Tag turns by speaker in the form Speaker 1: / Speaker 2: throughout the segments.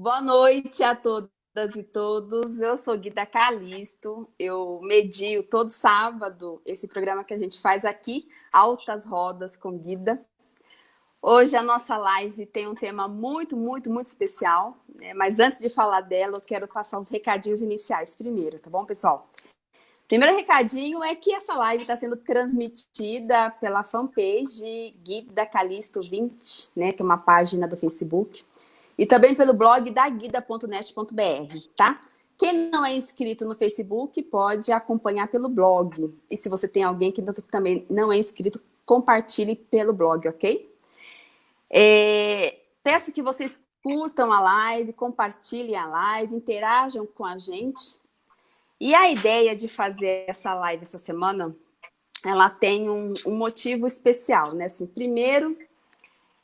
Speaker 1: Boa noite a todas e todos. Eu sou Guida Calisto. Eu medio todo sábado esse programa que a gente faz aqui, Altas Rodas com Guida. Hoje a nossa live tem um tema muito, muito, muito especial. Né? Mas antes de falar dela, eu quero passar os recadinhos iniciais primeiro, tá bom, pessoal? Primeiro recadinho é que essa live está sendo transmitida pela fanpage Guida Calisto 20, né, que é uma página do Facebook, e também pelo blog da guida.net.br, tá? Quem não é inscrito no Facebook pode acompanhar pelo blog. E se você tem alguém que também não é inscrito, compartilhe pelo blog, ok? É, peço que vocês curtam a live, compartilhem a live, interajam com a gente e a ideia de fazer essa live essa semana, ela tem um, um motivo especial, né? Assim, primeiro,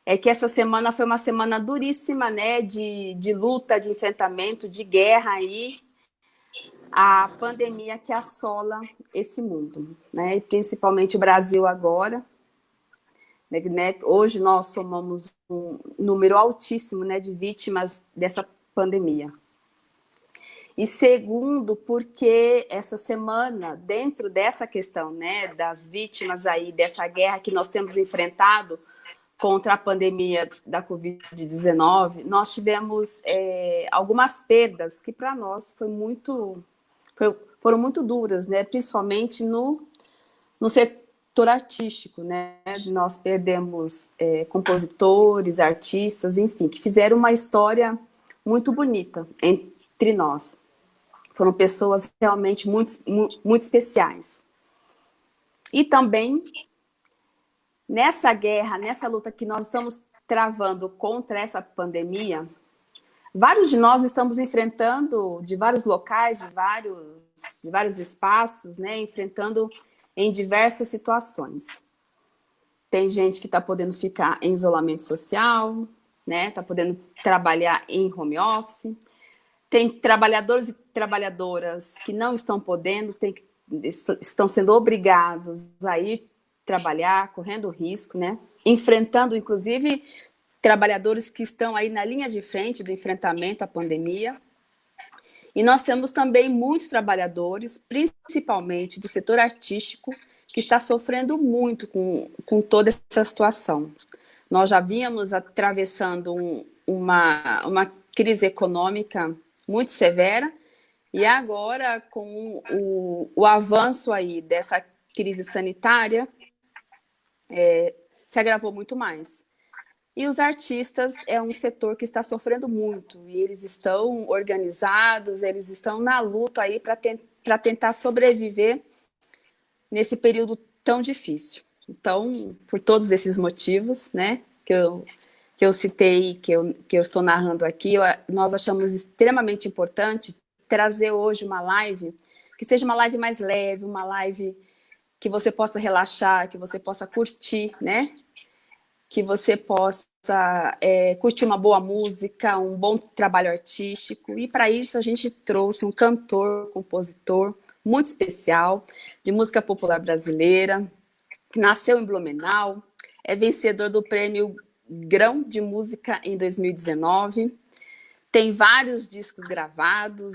Speaker 1: é que essa semana foi uma semana duríssima, né? De, de luta, de enfrentamento, de guerra aí, a pandemia que assola esse mundo, né? E principalmente o Brasil agora. Né? né hoje nós somamos um número altíssimo né, de vítimas dessa pandemia. E segundo, porque essa semana, dentro dessa questão né, das vítimas aí, dessa guerra que nós temos enfrentado contra a pandemia da Covid-19, nós tivemos é, algumas perdas que para nós foi muito, foi, foram muito duras, né, principalmente no, no setor artístico. Né? Nós perdemos é, compositores, artistas, enfim, que fizeram uma história muito bonita entre nós. Foram pessoas realmente muito, muito especiais. E também, nessa guerra, nessa luta que nós estamos travando contra essa pandemia, vários de nós estamos enfrentando, de vários locais, de vários, de vários espaços, né, enfrentando em diversas situações. Tem gente que está podendo ficar em isolamento social, né, está podendo trabalhar em home office, tem trabalhadores e trabalhadoras que não estão podendo, tem, estão sendo obrigados a ir trabalhar, correndo risco, né? enfrentando, inclusive, trabalhadores que estão aí na linha de frente do enfrentamento à pandemia. E nós temos também muitos trabalhadores, principalmente do setor artístico, que está sofrendo muito com, com toda essa situação. Nós já vínhamos atravessando um, uma, uma crise econômica muito severa, e agora com o, o avanço aí dessa crise sanitária, é, se agravou muito mais. E os artistas é um setor que está sofrendo muito, e eles estão organizados, eles estão na luta aí para te, tentar sobreviver nesse período tão difícil. Então, por todos esses motivos, né, que eu que eu citei, que eu, que eu estou narrando aqui, eu, nós achamos extremamente importante trazer hoje uma live que seja uma live mais leve, uma live que você possa relaxar, que você possa curtir, né? Que você possa é, curtir uma boa música, um bom trabalho artístico. E para isso a gente trouxe um cantor, compositor muito especial de música popular brasileira, que nasceu em Blumenau, é vencedor do prêmio Grão de Música em 2019. Tem vários discos gravados,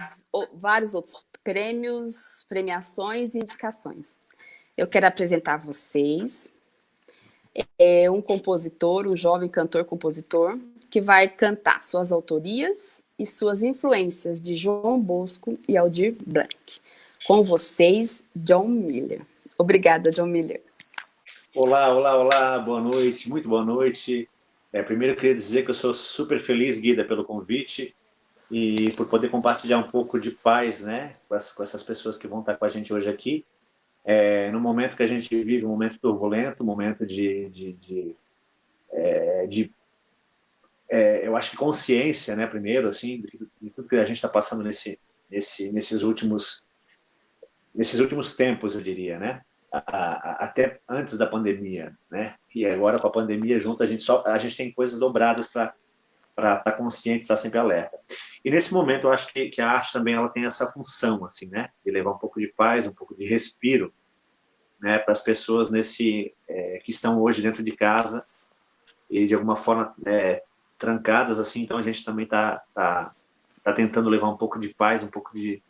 Speaker 1: vários outros prêmios, premiações e indicações. Eu quero apresentar a vocês é um compositor, um jovem cantor-compositor, que vai cantar suas autorias e suas influências de João Bosco e Aldir Blanc. Com vocês, John Miller. Obrigada, John Miller.
Speaker 2: Olá, olá, olá, boa noite, muito boa noite. É, primeiro, eu queria dizer que eu sou super feliz, Guida, pelo convite e por poder compartilhar um pouco de paz né, com, as, com essas pessoas que vão estar com a gente hoje aqui. É, no momento que a gente vive, um momento turbulento, um momento de, de, de, é, de é, eu acho que consciência, né, primeiro, assim, de, de tudo que a gente está passando nesse, nesse, nesses últimos nesses últimos tempos, eu diria, né? a, a, até antes da pandemia, né? E agora com a pandemia junto a gente só a gente tem coisas dobradas para para estar tá consciente, estar sempre alerta. E nesse momento eu acho que, que, a arte também ela tem essa função assim, né? De levar um pouco de paz, um pouco de respiro, né? Para as pessoas nesse é, que estão hoje dentro de casa e de alguma forma é, trancadas, assim, então a gente também está tá, tá tentando levar um pouco de paz, um pouco de,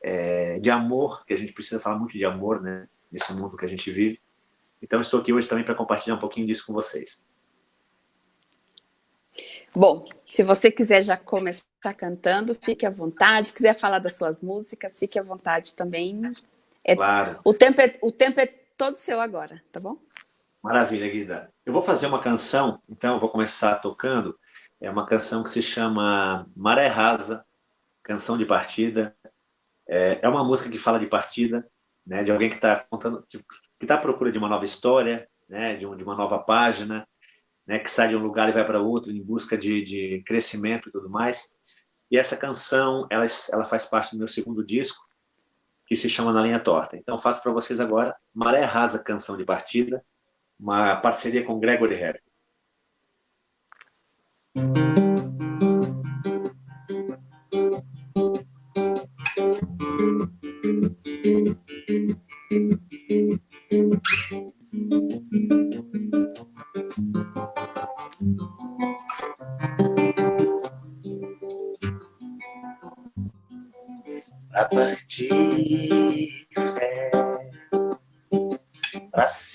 Speaker 2: é, de amor, que a gente precisa falar muito de amor, né, nesse mundo que a gente vive. Então, estou aqui hoje também para compartilhar um pouquinho disso com vocês.
Speaker 1: Bom, se você quiser já começar cantando, fique à vontade. Quiser falar das suas músicas, fique à vontade também. É, claro. O tempo, é, o tempo é todo seu agora, tá bom?
Speaker 2: Maravilha, Guida. Eu vou fazer uma canção, então eu vou começar tocando. É uma canção que se chama Maré Rasa, canção de partida. É, é uma música que fala de partida, né, de alguém que está contando, que está à procura de uma nova história, né, de, um, de uma nova página, né, que sai de um lugar e vai para outro em busca de, de crescimento e tudo mais. E essa canção, ela, ela faz parte do meu segundo disco, que se chama Na Linha Torta. Então, faço para vocês agora Maré Rasa, canção de partida, uma parceria com Gregory Harry.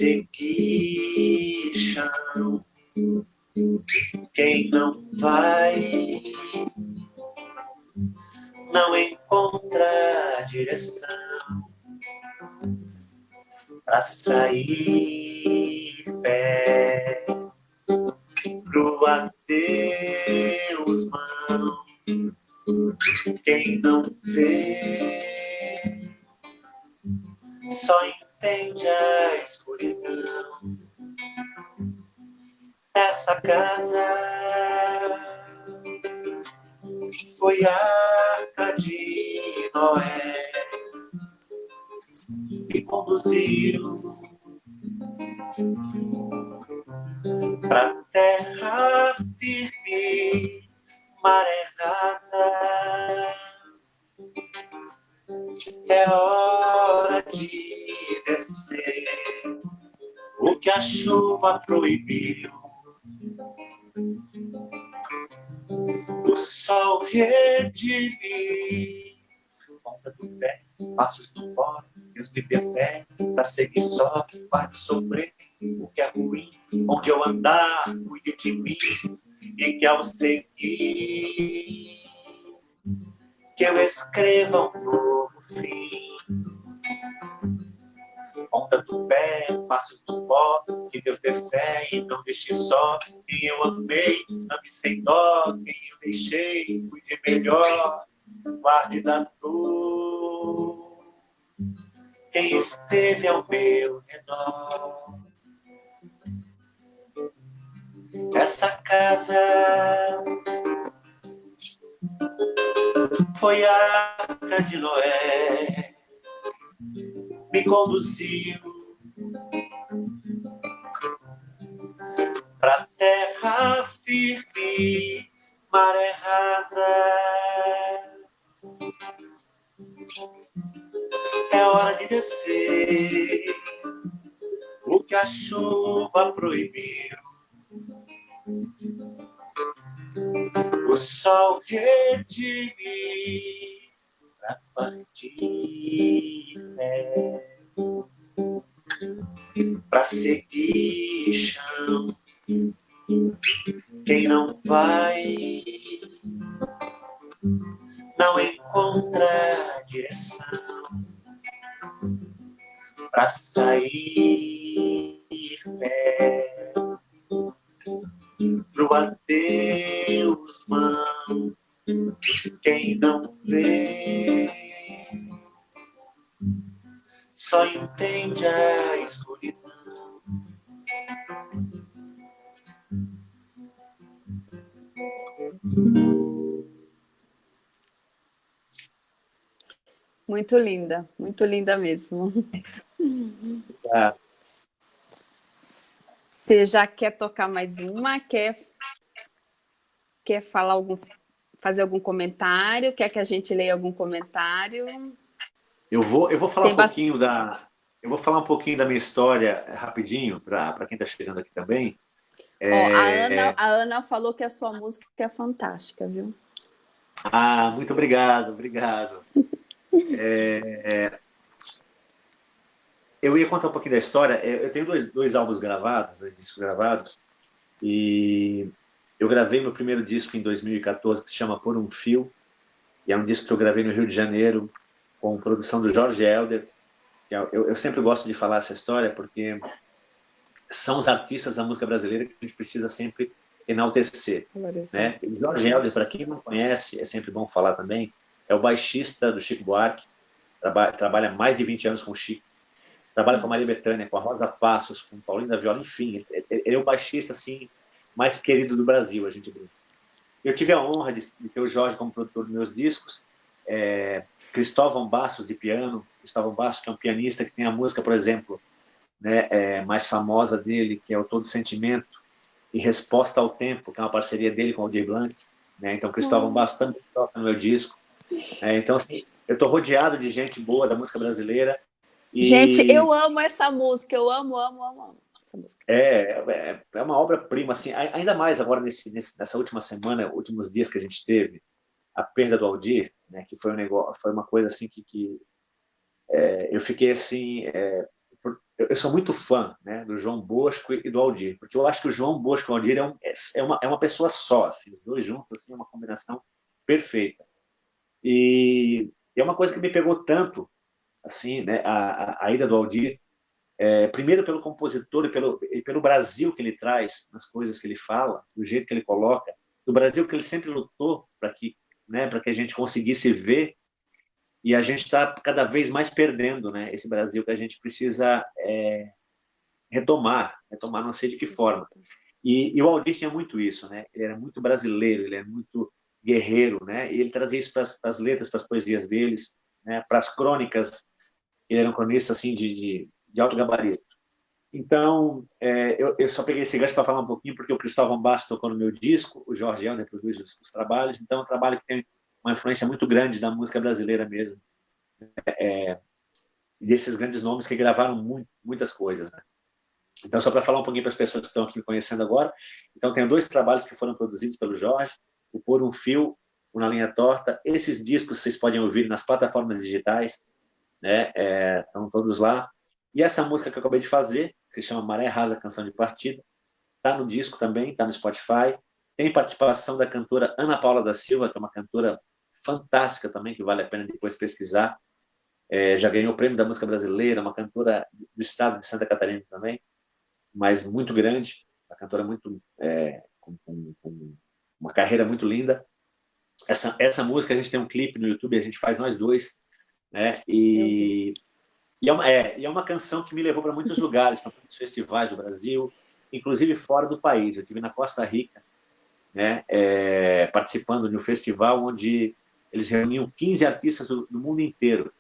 Speaker 2: Seguir chão. Quem não vai não encontra direção para sair pé pro adeus a chuva proibiu. O sol redimir, ponta do pé, passos do pó, Deus me dê fé, pra seguir só, para de sofrer o que é ruim, onde eu andar, cuide de mim, e que ao seguir, que eu escreva um novo fim. Ponta do pé, passos do pó, que Deus dê fé e não deixe só. Quem eu amei, ame sem dó, quem eu deixei, cuide melhor, guarde da dor. Quem esteve ao meu redor. Essa casa foi a arca de Noé, me conduziu para terra firme, maré rasa. É hora de descer o que a chuva proibiu. O sol redimir pra partir pra
Speaker 1: Muito linda, muito linda mesmo. É. Você já quer tocar mais uma? Quer, quer falar algum, fazer algum comentário? Quer que a gente leia algum comentário?
Speaker 2: Eu vou, eu vou falar Tem um pouquinho da, eu vou falar um pouquinho da minha história rapidinho para quem está chegando aqui também.
Speaker 1: É... Ó, a, Ana, a Ana falou que a sua música é fantástica, viu?
Speaker 2: Ah, muito obrigado, obrigado. é, eu ia contar um pouquinho da história. É, eu tenho dois, dois álbuns gravados, dois discos gravados, e eu gravei meu primeiro disco em 2014, que se chama Por um Fio, e é um disco que eu gravei no Rio de Janeiro, com produção do Jorge Helder. É, eu, eu sempre gosto de falar essa história, porque são os artistas da música brasileira que a gente precisa sempre enaltecer. Né? Jorge Helder, para quem não conhece, é sempre bom falar também, é o baixista do Chico Buarque, trabalha, trabalha mais de 20 anos com o Chico, trabalha com a Maria Bethânia, com a Rosa Passos, com o Paulinho da Viola, enfim, ele é o baixista assim, mais querido do Brasil, a gente brinca. Eu tive a honra de, de ter o Jorge como produtor dos meus discos, é, Cristóvão Bastos de piano, Cristóvão Bastos que é um pianista que tem a música, por exemplo, né, é, mais famosa dele, que é o Todo Sentimento, e Resposta ao Tempo, que é uma parceria dele com o Aldir Blanc, né, então Cristóvão uhum. Também toca no meu disco. É, então, assim, eu estou rodeado de gente boa da música brasileira,
Speaker 1: e... Gente, eu amo essa música, eu amo, amo, amo, amo.
Speaker 2: É, é, é uma obra-prima, assim, ainda mais agora nesse, nesse, nessa última semana, últimos dias que a gente teve, a perda do Aldir, né, que foi um negócio, foi uma coisa assim que, que é, eu fiquei assim, é, eu sou muito fã né, do João Bosco e do Aldir, porque eu acho que o João Bosco e o Aldir é, um, é, uma, é uma pessoa só, assim, os dois juntos, assim, é uma combinação perfeita. E é uma coisa que me pegou tanto, assim, né, a, a ida do Aldir, é, primeiro pelo compositor e pelo, e pelo Brasil que ele traz nas coisas que ele fala, do jeito que ele coloca, do Brasil que ele sempre lutou para que, né, para que a gente conseguisse ver e a gente está cada vez mais perdendo, né, esse Brasil que a gente precisa é, retomar, retomar não sei de que forma. E, e o Aldir tinha muito isso, né? Ele era muito brasileiro, ele é muito guerreiro, né? E ele trazia isso para as letras, para as poesias deles, né? Para as crônicas ele era um cronista assim de, de, de alto gabarito. Então, é, eu, eu, só peguei esse gancho para falar um pouquinho, porque o Cristóvão Bastos tocou no meu disco, o Jorge Helder produz os, os, trabalhos, então é um trabalho que tem uma influência muito grande da música brasileira mesmo. É, desses grandes nomes que gravaram muito, muitas coisas. Né? Então, só para falar um pouquinho para as pessoas que estão aqui me conhecendo agora, então tenho dois trabalhos que foram produzidos pelo Jorge, o Por um Fio, o Na Linha Torta. Esses discos vocês podem ouvir nas plataformas digitais, né? É, estão todos lá. E essa música que eu acabei de fazer, que se chama Maré Rasa Canção de Partida, está no disco também, está no Spotify. Tem participação da cantora Ana Paula da Silva, que é uma cantora fantástica também, que vale a pena depois pesquisar. É, já ganhou o prêmio da música brasileira, uma cantora do estado de Santa Catarina também, mas muito grande, uma cantora muito é, com, com, com, uma carreira muito linda. Essa, essa música a gente tem um clipe no YouTube, a gente faz nós dois, né? E, e, é, uma, é, e é uma canção que me levou para muitos lugares, para muitos festivais do Brasil, inclusive fora do país. Eu estive na Costa Rica, né, é, participando de um festival onde eles reuniam 15 artistas do, do mundo inteiro.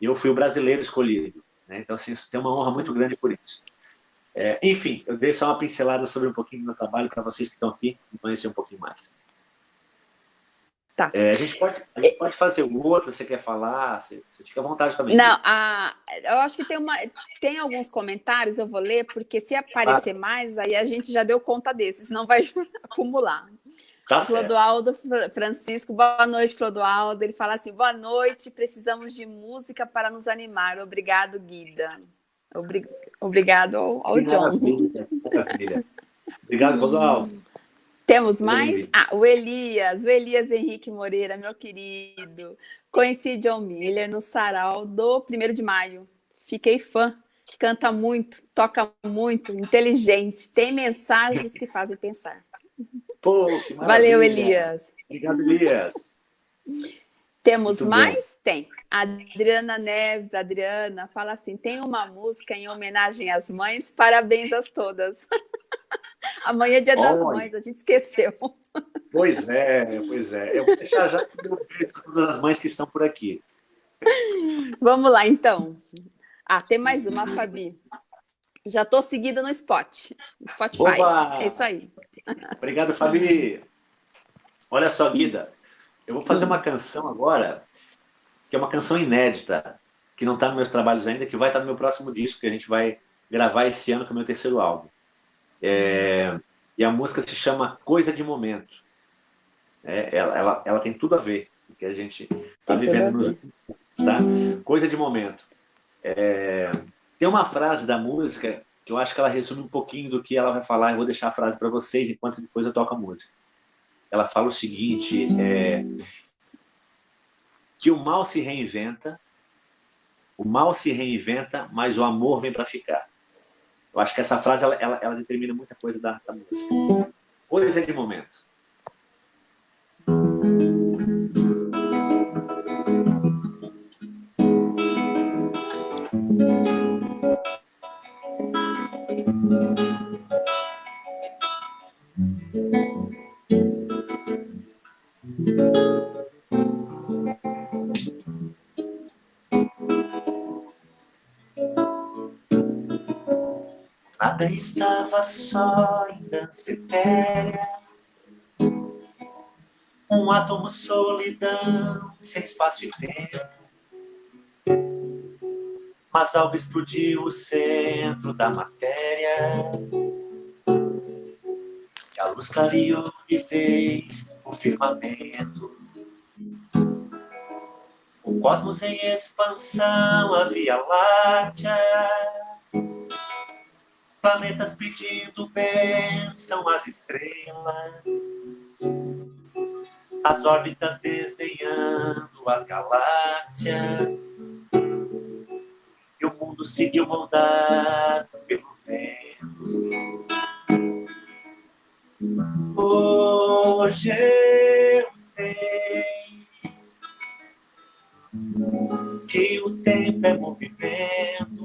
Speaker 2: E eu fui o brasileiro escolhido. Né? Então, assim, tem uma honra muito grande por isso. É, enfim, eu dei só uma pincelada sobre um pouquinho do meu trabalho para vocês que estão aqui conhecer um pouquinho mais. Tá. É, a, gente pode, a gente pode fazer outro, você quer falar, você, você fica à vontade também.
Speaker 1: Não, a, eu acho que tem, uma, tem alguns comentários, eu vou ler, porque se aparecer ah. mais, aí a gente já deu conta desses, senão vai acumular. Tá Clodoaldo Francisco, boa noite, Clodoaldo. Ele fala assim: boa noite, precisamos de música para nos animar. Obrigado, Guida. Obrig... Obrigado ao, ao John.
Speaker 2: Obrigado, Clodoaldo.
Speaker 1: Temos mais? Ah, o Elias, o Elias Henrique Moreira, meu querido. Conheci John Miller no sarau do 1 de maio. Fiquei fã. Canta muito, toca muito, inteligente, tem mensagens que fazem pensar.
Speaker 2: Pô,
Speaker 1: Valeu, Elias.
Speaker 2: Obrigado, Elias.
Speaker 1: Temos muito mais? Bom. Tem. Adriana Neves, Adriana, fala assim: tem uma música em homenagem às mães, parabéns a todas. Amanhã é dia das mães, a gente esqueceu.
Speaker 2: Pois é, pois é. Eu vou deixar já meu beijo para todas as mães que estão por aqui.
Speaker 1: Vamos lá, então. Ah, tem mais uma, Fabi. Já estou seguida no Spot, Spotify. Oba! É isso aí.
Speaker 2: Obrigado, Fabi. Olha só, Guida, eu vou fazer uma canção agora, que é uma canção inédita, que não está nos meus trabalhos ainda, que vai estar no meu próximo disco, que a gente vai gravar esse ano, que é o meu terceiro álbum. É, E a música se chama Coisa de Momento. É, ela, ela, ela, tem tudo a ver com o que a gente está vivendo nos últimos tá? Coisa de Momento. É, tem uma frase da música que eu acho que ela resume um pouquinho do que ela vai falar. Eu vou deixar a frase para vocês enquanto depois eu toco a música. Ela fala o seguinte, é, que o mal se reinventa, o mal se reinventa, mas o amor vem para ficar. Eu acho que essa frase ela, ela, ela determina muita coisa da, da música. Coisa de momento. Nada estava só em dança etérea. Um átomo solidão, sem espaço e tempo. Mas algo explodiu o centro da matéria. E a luz clareou de vez o firmamento. O cosmos em expansão, a Via Láctea planetas pedindo bênção às estrelas, as órbitas desenhando as galáxias, e o mundo seguiu moldado pelo vento. Hoje eu sei que o tempo é movimento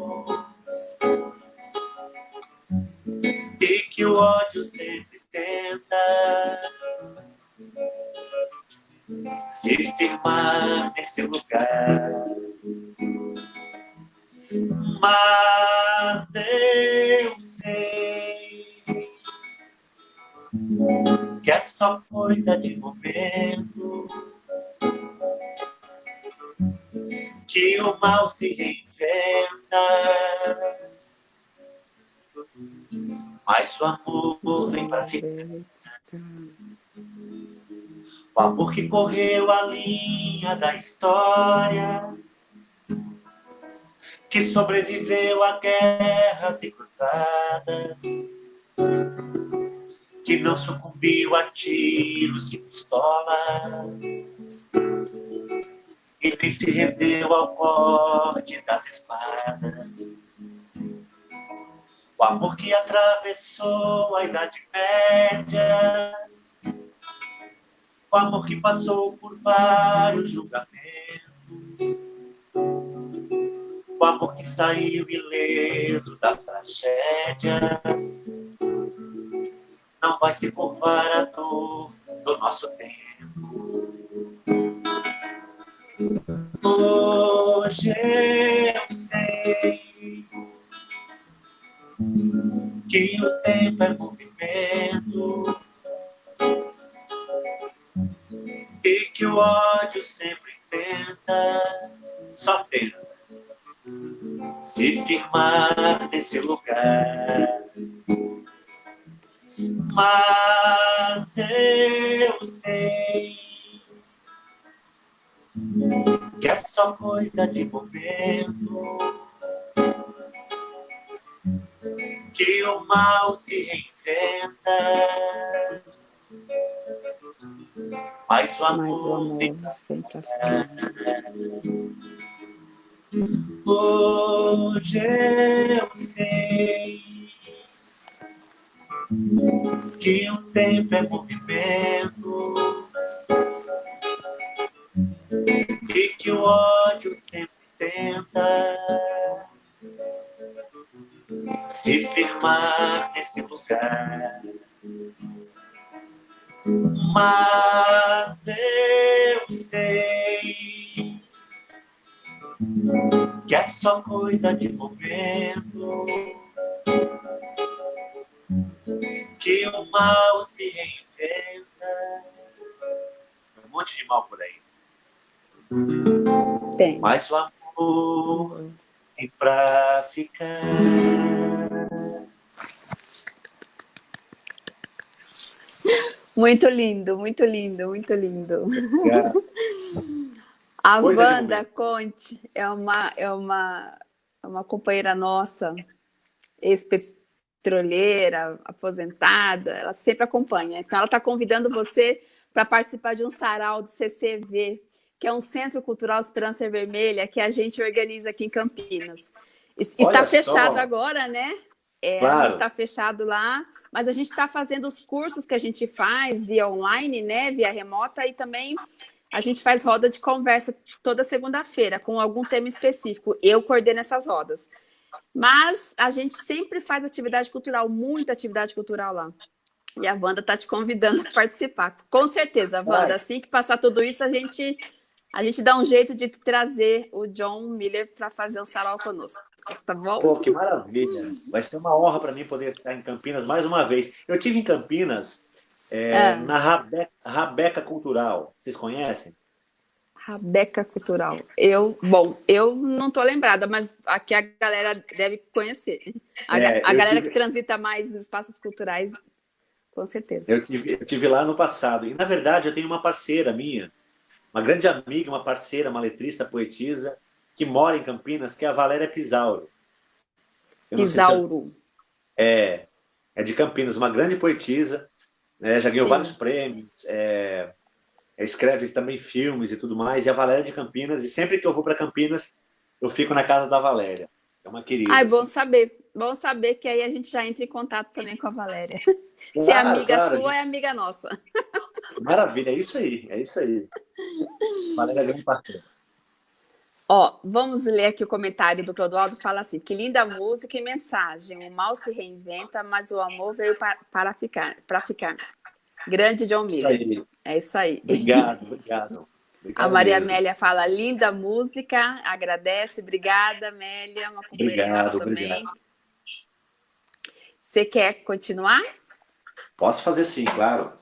Speaker 2: e que o ódio sempre tenta se firmar nesse lugar. Mas eu sei que é só coisa de momento. Que o mal se reinventa mas o amor vem para ficar. O amor que correu a linha da história, que sobreviveu a guerras e cruzadas, que não sucumbiu a tiros de pistola, e nem se rendeu ao corte das espadas o amor que atravessou a Idade Média, o amor que passou por vários julgamentos, o amor que saiu ileso das tragédias, não vai se curvar a dor do nosso tempo. Hoje eu sei que o tempo é movimento e que o ódio sempre tenta, só tenta se firmar nesse lugar. Mas eu sei que é só coisa de momento que o mal se reinventa. Mas o amor, Mas o amor vem pra Hoje eu sei que o tempo é movimento e que o ódio sempre tenta se firmar nesse lugar. Mas eu sei que é só coisa de momento, que o mal se reinventa. Um monte de mal por aí. Tem. Mas o amor e pra ficar.
Speaker 1: Muito lindo, muito lindo, muito lindo. A pois Wanda Conte é uma, é, uma, é uma companheira nossa, ex-petroleira, aposentada, ela sempre acompanha. Então, ela está convidando você para participar de um sarau do CCV, que é um Centro Cultural Esperança Vermelha, que a gente organiza aqui em Campinas. Está Olha fechado só. agora, né? É, claro. A gente está fechado lá, mas a gente está fazendo os cursos que a gente faz via online, né? Via remota, e também a gente faz roda de conversa toda segunda-feira, com algum tema específico. Eu coordeno essas rodas. Mas a gente sempre faz atividade cultural, muita atividade cultural lá. E a Wanda está te convidando a participar. Com certeza, Wanda, assim que passar tudo isso, a gente a gente dá um jeito de trazer o John Miller para fazer um sarau conosco, tá bom?
Speaker 2: Pô, que maravilha! Vai ser uma honra para mim poder estar em Campinas mais uma vez. Eu tive em Campinas é, é. na Rabeca, Rabeca Cultural. Vocês conhecem?
Speaker 1: Rabeca Cultural. Eu, bom, eu não estou lembrada, mas aqui a galera deve conhecer. A, é, a galera tive... que transita mais nos espaços culturais, com certeza.
Speaker 2: Eu tive, eu tive lá no passado. E, na verdade, eu tenho uma parceira minha, uma grande amiga, uma parceira, uma letrista, poetisa, que mora em Campinas, que é a Valéria Pisauro.
Speaker 1: Pisauro.
Speaker 2: É, é de Campinas, uma grande poetisa, né, já ganhou Sim. vários prêmios, é, é, escreve também filmes e tudo mais, e a Valéria de Campinas, e sempre que eu vou para Campinas, eu fico na casa da Valéria. É uma querida.
Speaker 1: Ai, bom assim. saber. Bom saber que aí a gente já entra em contato também com a Valéria. Claro, Se é amiga claro, sua, gente... é amiga nossa.
Speaker 2: Maravilha, é isso aí, é isso aí. Valéria grande parceira.
Speaker 1: Ó, vamos ler aqui o comentário do Clodoaldo, fala assim, que linda música e mensagem, o mal se reinventa, mas o amor veio para, para ficar, para ficar. Grande John Miller. É isso aí.
Speaker 2: Obrigado, obrigado.
Speaker 1: obrigado a Maria mesmo. Amélia fala, linda música, agradece, obrigada, Amélia, uma companheira obrigado, nossa também. Você quer continuar?
Speaker 2: Posso fazer sim, claro.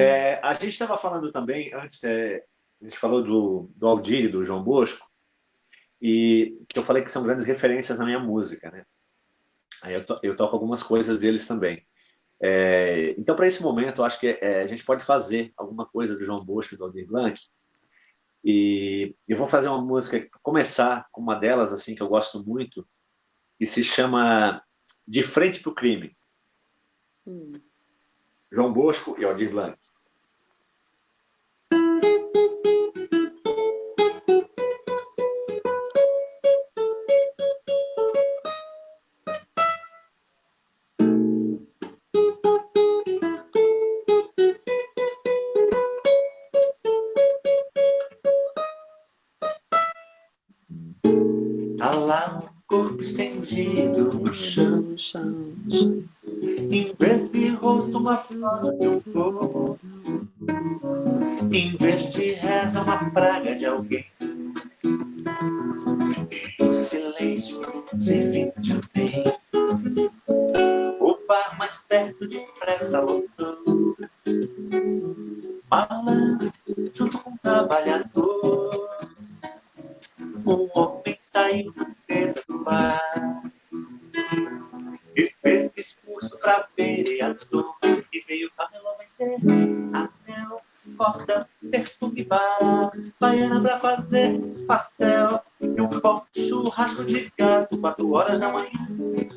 Speaker 2: É, a gente estava falando também, antes, é, a gente falou do, do Aldir e do João Bosco, e que eu falei que são grandes referências na minha música, né? Aí eu, to, eu toco algumas coisas deles também. É, então, para esse momento, eu acho que é, a gente pode fazer alguma coisa do João Bosco e do Aldir Blanc, e eu vou fazer uma música, começar com uma delas, assim, que eu gosto muito, que se chama De Frente para o Crime. Hum. João Bosco e Aldir Blanc. De um flor. Em vez de reza, uma praga de alguém. O silêncio servindo de bem. O bar mais perto depressa lotou. horas da manhã,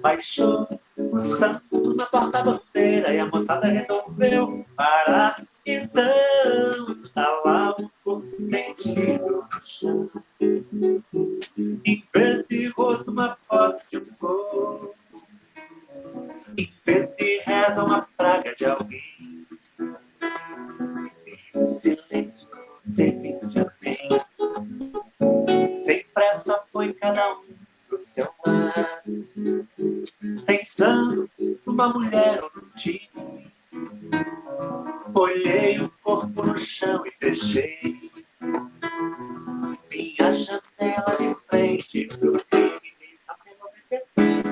Speaker 2: baixou o santo na porta-bandeira e a moçada resolveu parar. Então, tá lá um corpo sentido no chão. Em vez de rosto, uma foto de um corpo. Em vez de reza, uma praga de alguém. Numa mulher time. Olhei o corpo no chão e fechei minha janela de frente pro crime.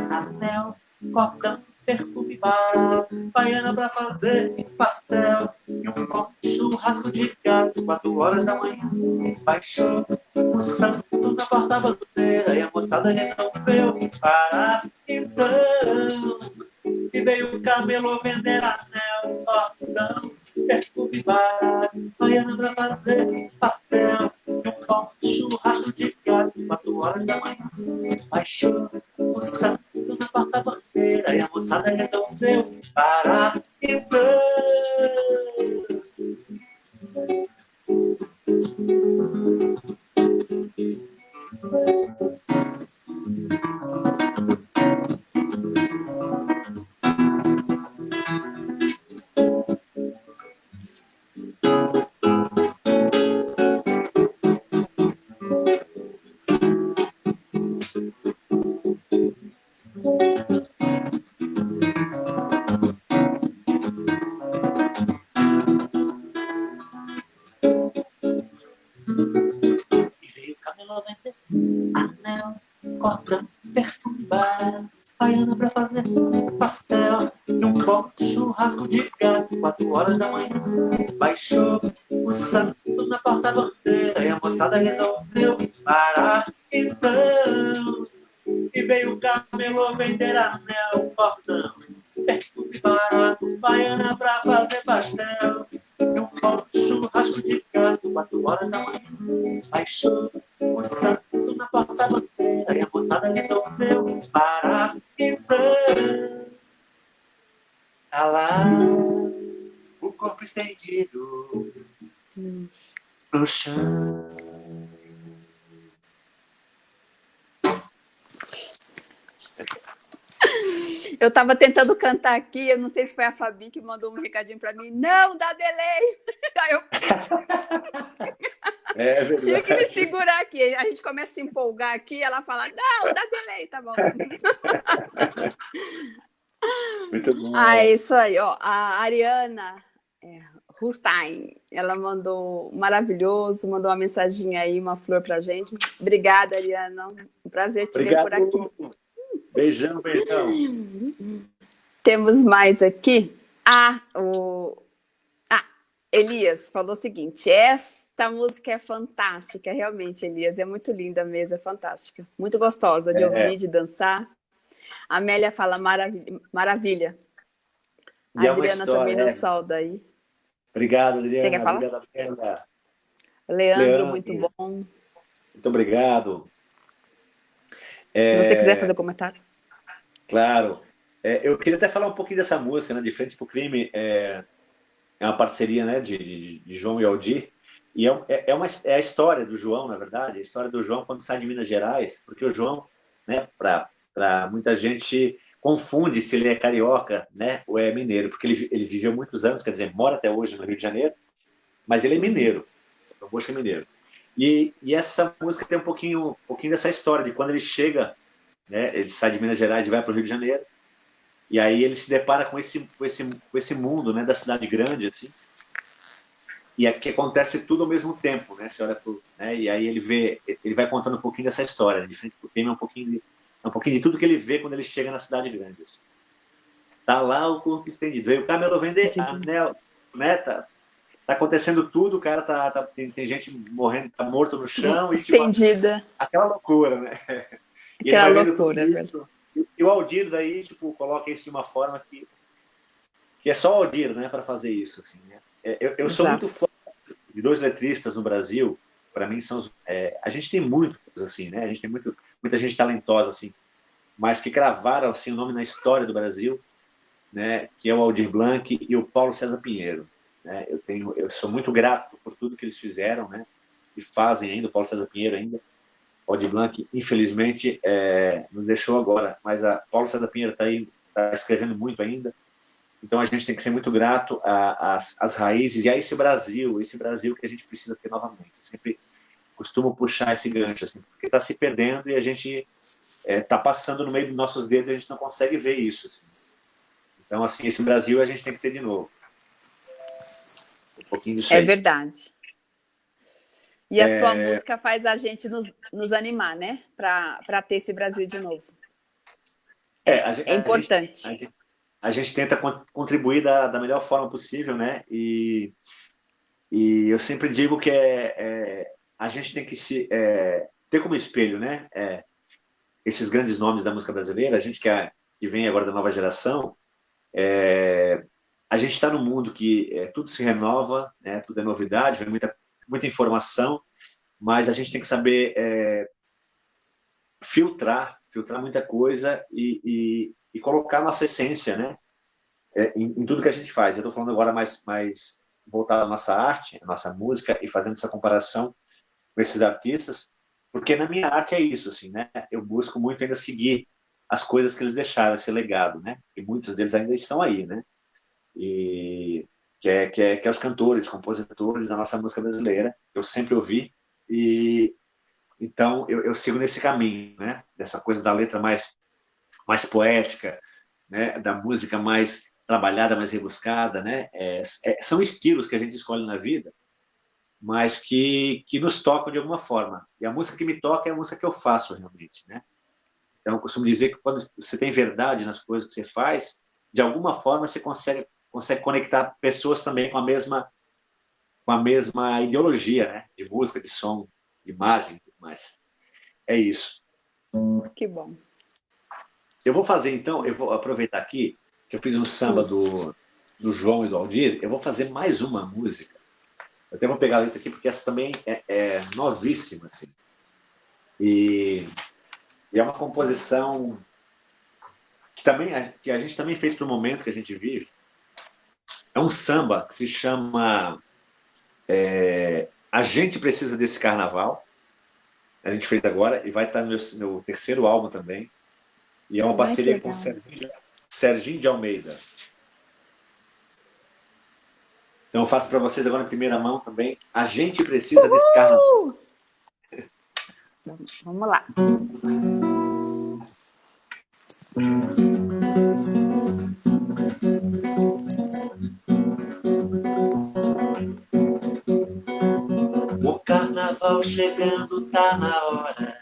Speaker 2: Anel, cortando perfume barato, baiana pra fazer pastel e um bom churrasco de gato, quatro horas da manhã. Baixou o santo na porta-bandeira e a moçada resolveu E veio o camelo vender anel, cordão, perfume barato, baiana pra fazer pastel, um pão de churrasco de galho, quatro horas da manhã. Baixou o santo na porta-bandeira e a moçada resolveu parar parar. Então, tá lá corpo estendido no chão.
Speaker 1: Eu estava tentando cantar aqui, eu não sei se foi a Fabi que mandou um recadinho para mim. Não, dá delay! Aí eu... É verdade. Tive que me segurar aqui. A gente começa a se empolgar aqui, ela fala, não, dá delay, tá bom.
Speaker 2: Muito bom.
Speaker 1: Ah, é isso aí. Ó, a Ariana é, Rustain. Ela mandou maravilhoso, mandou uma mensagem aí, uma flor pra gente. Obrigada, Ariana. Um prazer te Obrigado. ver por aqui.
Speaker 2: Beijão, beijão.
Speaker 1: Temos mais aqui. Ah, o... ah, Elias falou o seguinte: esta música é fantástica, realmente, Elias. É muito linda mesmo, é fantástica. Muito gostosa de é. ouvir, de dançar. A Amélia fala maravilha. maravilha. A é Adriana também é. nos solda aí.
Speaker 2: Obrigado, Adriana.
Speaker 1: Você quer falar? Obrigado, Leandro, Leandro, muito bom.
Speaker 2: Muito obrigado.
Speaker 1: É... Se você quiser fazer um comentário.
Speaker 2: Claro. É, eu queria até falar um pouquinho dessa música, né? De Frente para o Crime. É, é uma parceria né, de, de, de João e Aldir. E é, é, é, uma, é a história do João, na verdade, a história do João quando sai de Minas Gerais, porque o João, né, para muita gente, confunde se ele é carioca né, ou é mineiro, porque ele, ele viveu muitos anos, quer dizer, mora até hoje no Rio de Janeiro, mas ele é mineiro, o Bocha é mineiro. E, e, essa música tem um pouquinho, um pouquinho dessa história de quando ele chega, né, ele sai de Minas Gerais e vai para o Rio de Janeiro, e aí ele se depara com esse, com esse, com esse mundo né, da cidade grande, assim, e aqui acontece tudo ao mesmo tempo, né? Você olha pro, né? E aí ele vê, ele vai contando um pouquinho dessa história, né? de frente pro tema, um pouquinho de, é um pouquinho de tudo que ele vê quando ele chega na cidade grande. Assim. Tá lá o corpo estendido. Veio o camelo vender anel, né? Tá, tá acontecendo tudo, o cara tá, tá tem, tem, gente morrendo, tá morto no chão.
Speaker 1: Estendida.
Speaker 2: E, tipo, aquela loucura, né?
Speaker 1: E aquela loucura, é
Speaker 2: verdade. E o Aldir daí, tipo, coloca isso de uma forma que, que é só o Aldir, né, para fazer isso, assim, né? É, eu, eu sou muito fã de dois letristas no Brasil, para mim são é, a gente tem muitos assim, né? A gente tem muito, muita gente talentosa assim, mas que gravaram assim o nome na história do Brasil, né? Que é o Aldir Blanc e o Paulo César Pinheiro. Né? Eu tenho, eu sou muito grato por tudo que eles fizeram, né? E fazem ainda, o Paulo César Pinheiro ainda. O Aldir Blanc, infelizmente, é, nos deixou agora, mas a Paulo César Pinheiro está aí, está escrevendo muito ainda. Então a gente tem que ser muito grato às, às raízes e a esse Brasil, esse Brasil que a gente precisa ter novamente. Sempre costumo puxar esse gancho, assim, porque está se perdendo e a gente está é, tá passando no meio dos nossos dedos e a gente não consegue ver isso. Assim. Então, assim, esse Brasil a gente tem que ter de novo. Um pouquinho disso
Speaker 1: É aí. verdade. E a é... sua música faz a gente nos, nos animar, né? Para ter esse Brasil de novo.
Speaker 2: É,
Speaker 1: gente, é importante.
Speaker 2: A gente, a gente, a gente tenta contribuir da, da melhor forma possível, né? E, e eu sempre digo que é, é a gente tem que se é, ter como espelho, né? É, esses grandes nomes da música brasileira, a gente que, é, que vem agora da nova geração, é, a gente está num mundo que é, tudo se renova, né? tudo é novidade, vem muita, muita informação, mas a gente tem que saber é, filtrar, filtrar muita coisa e, e, e colocar nossa essência, né? É, em, em, tudo que a gente faz. Eu estou falando agora mais, mais voltado à nossa arte, à nossa música e fazendo essa comparação com esses artistas, porque na minha arte é isso, assim, né? Eu busco muito ainda seguir as coisas que eles deixaram, esse legado, né? E muitos deles ainda estão aí, né? E que é, que é, que é os cantores, compositores da nossa música brasileira, eu sempre ouvi e então eu, eu sigo nesse caminho, né? Dessa coisa da letra mais mais poética, né? Da música mais trabalhada, mais rebuscada, né? É, é, são estilos que a gente escolhe na vida, mas que, que nos tocam de alguma forma. E a música que me toca é a música que eu faço realmente, né? Então, eu costumo dizer que quando você tem verdade nas coisas que você faz, de alguma forma você consegue, consegue conectar pessoas também com a mesma com a mesma ideologia, né? De música, de som, de imagem, tudo mais. É isso.
Speaker 1: Que bom.
Speaker 2: Eu vou fazer, então, eu vou aproveitar aqui que eu fiz um samba do, do João e do Aldir, eu vou fazer mais uma música. Eu até vou pegar a letra aqui, porque essa também é, é novíssima, assim. E e é uma composição que, também, que a gente também fez para o momento que a gente vive. É um samba que se chama é, A Gente Precisa Desse Carnaval. A gente fez agora e vai estar no meu, meu terceiro álbum também. E é uma parceria com Serginho, Serginho de Almeida. Então eu faço para vocês agora em primeira mão também. A gente precisa Uhul! desse carnaval.
Speaker 1: Vamos lá.
Speaker 2: O carnaval chegando tá na hora.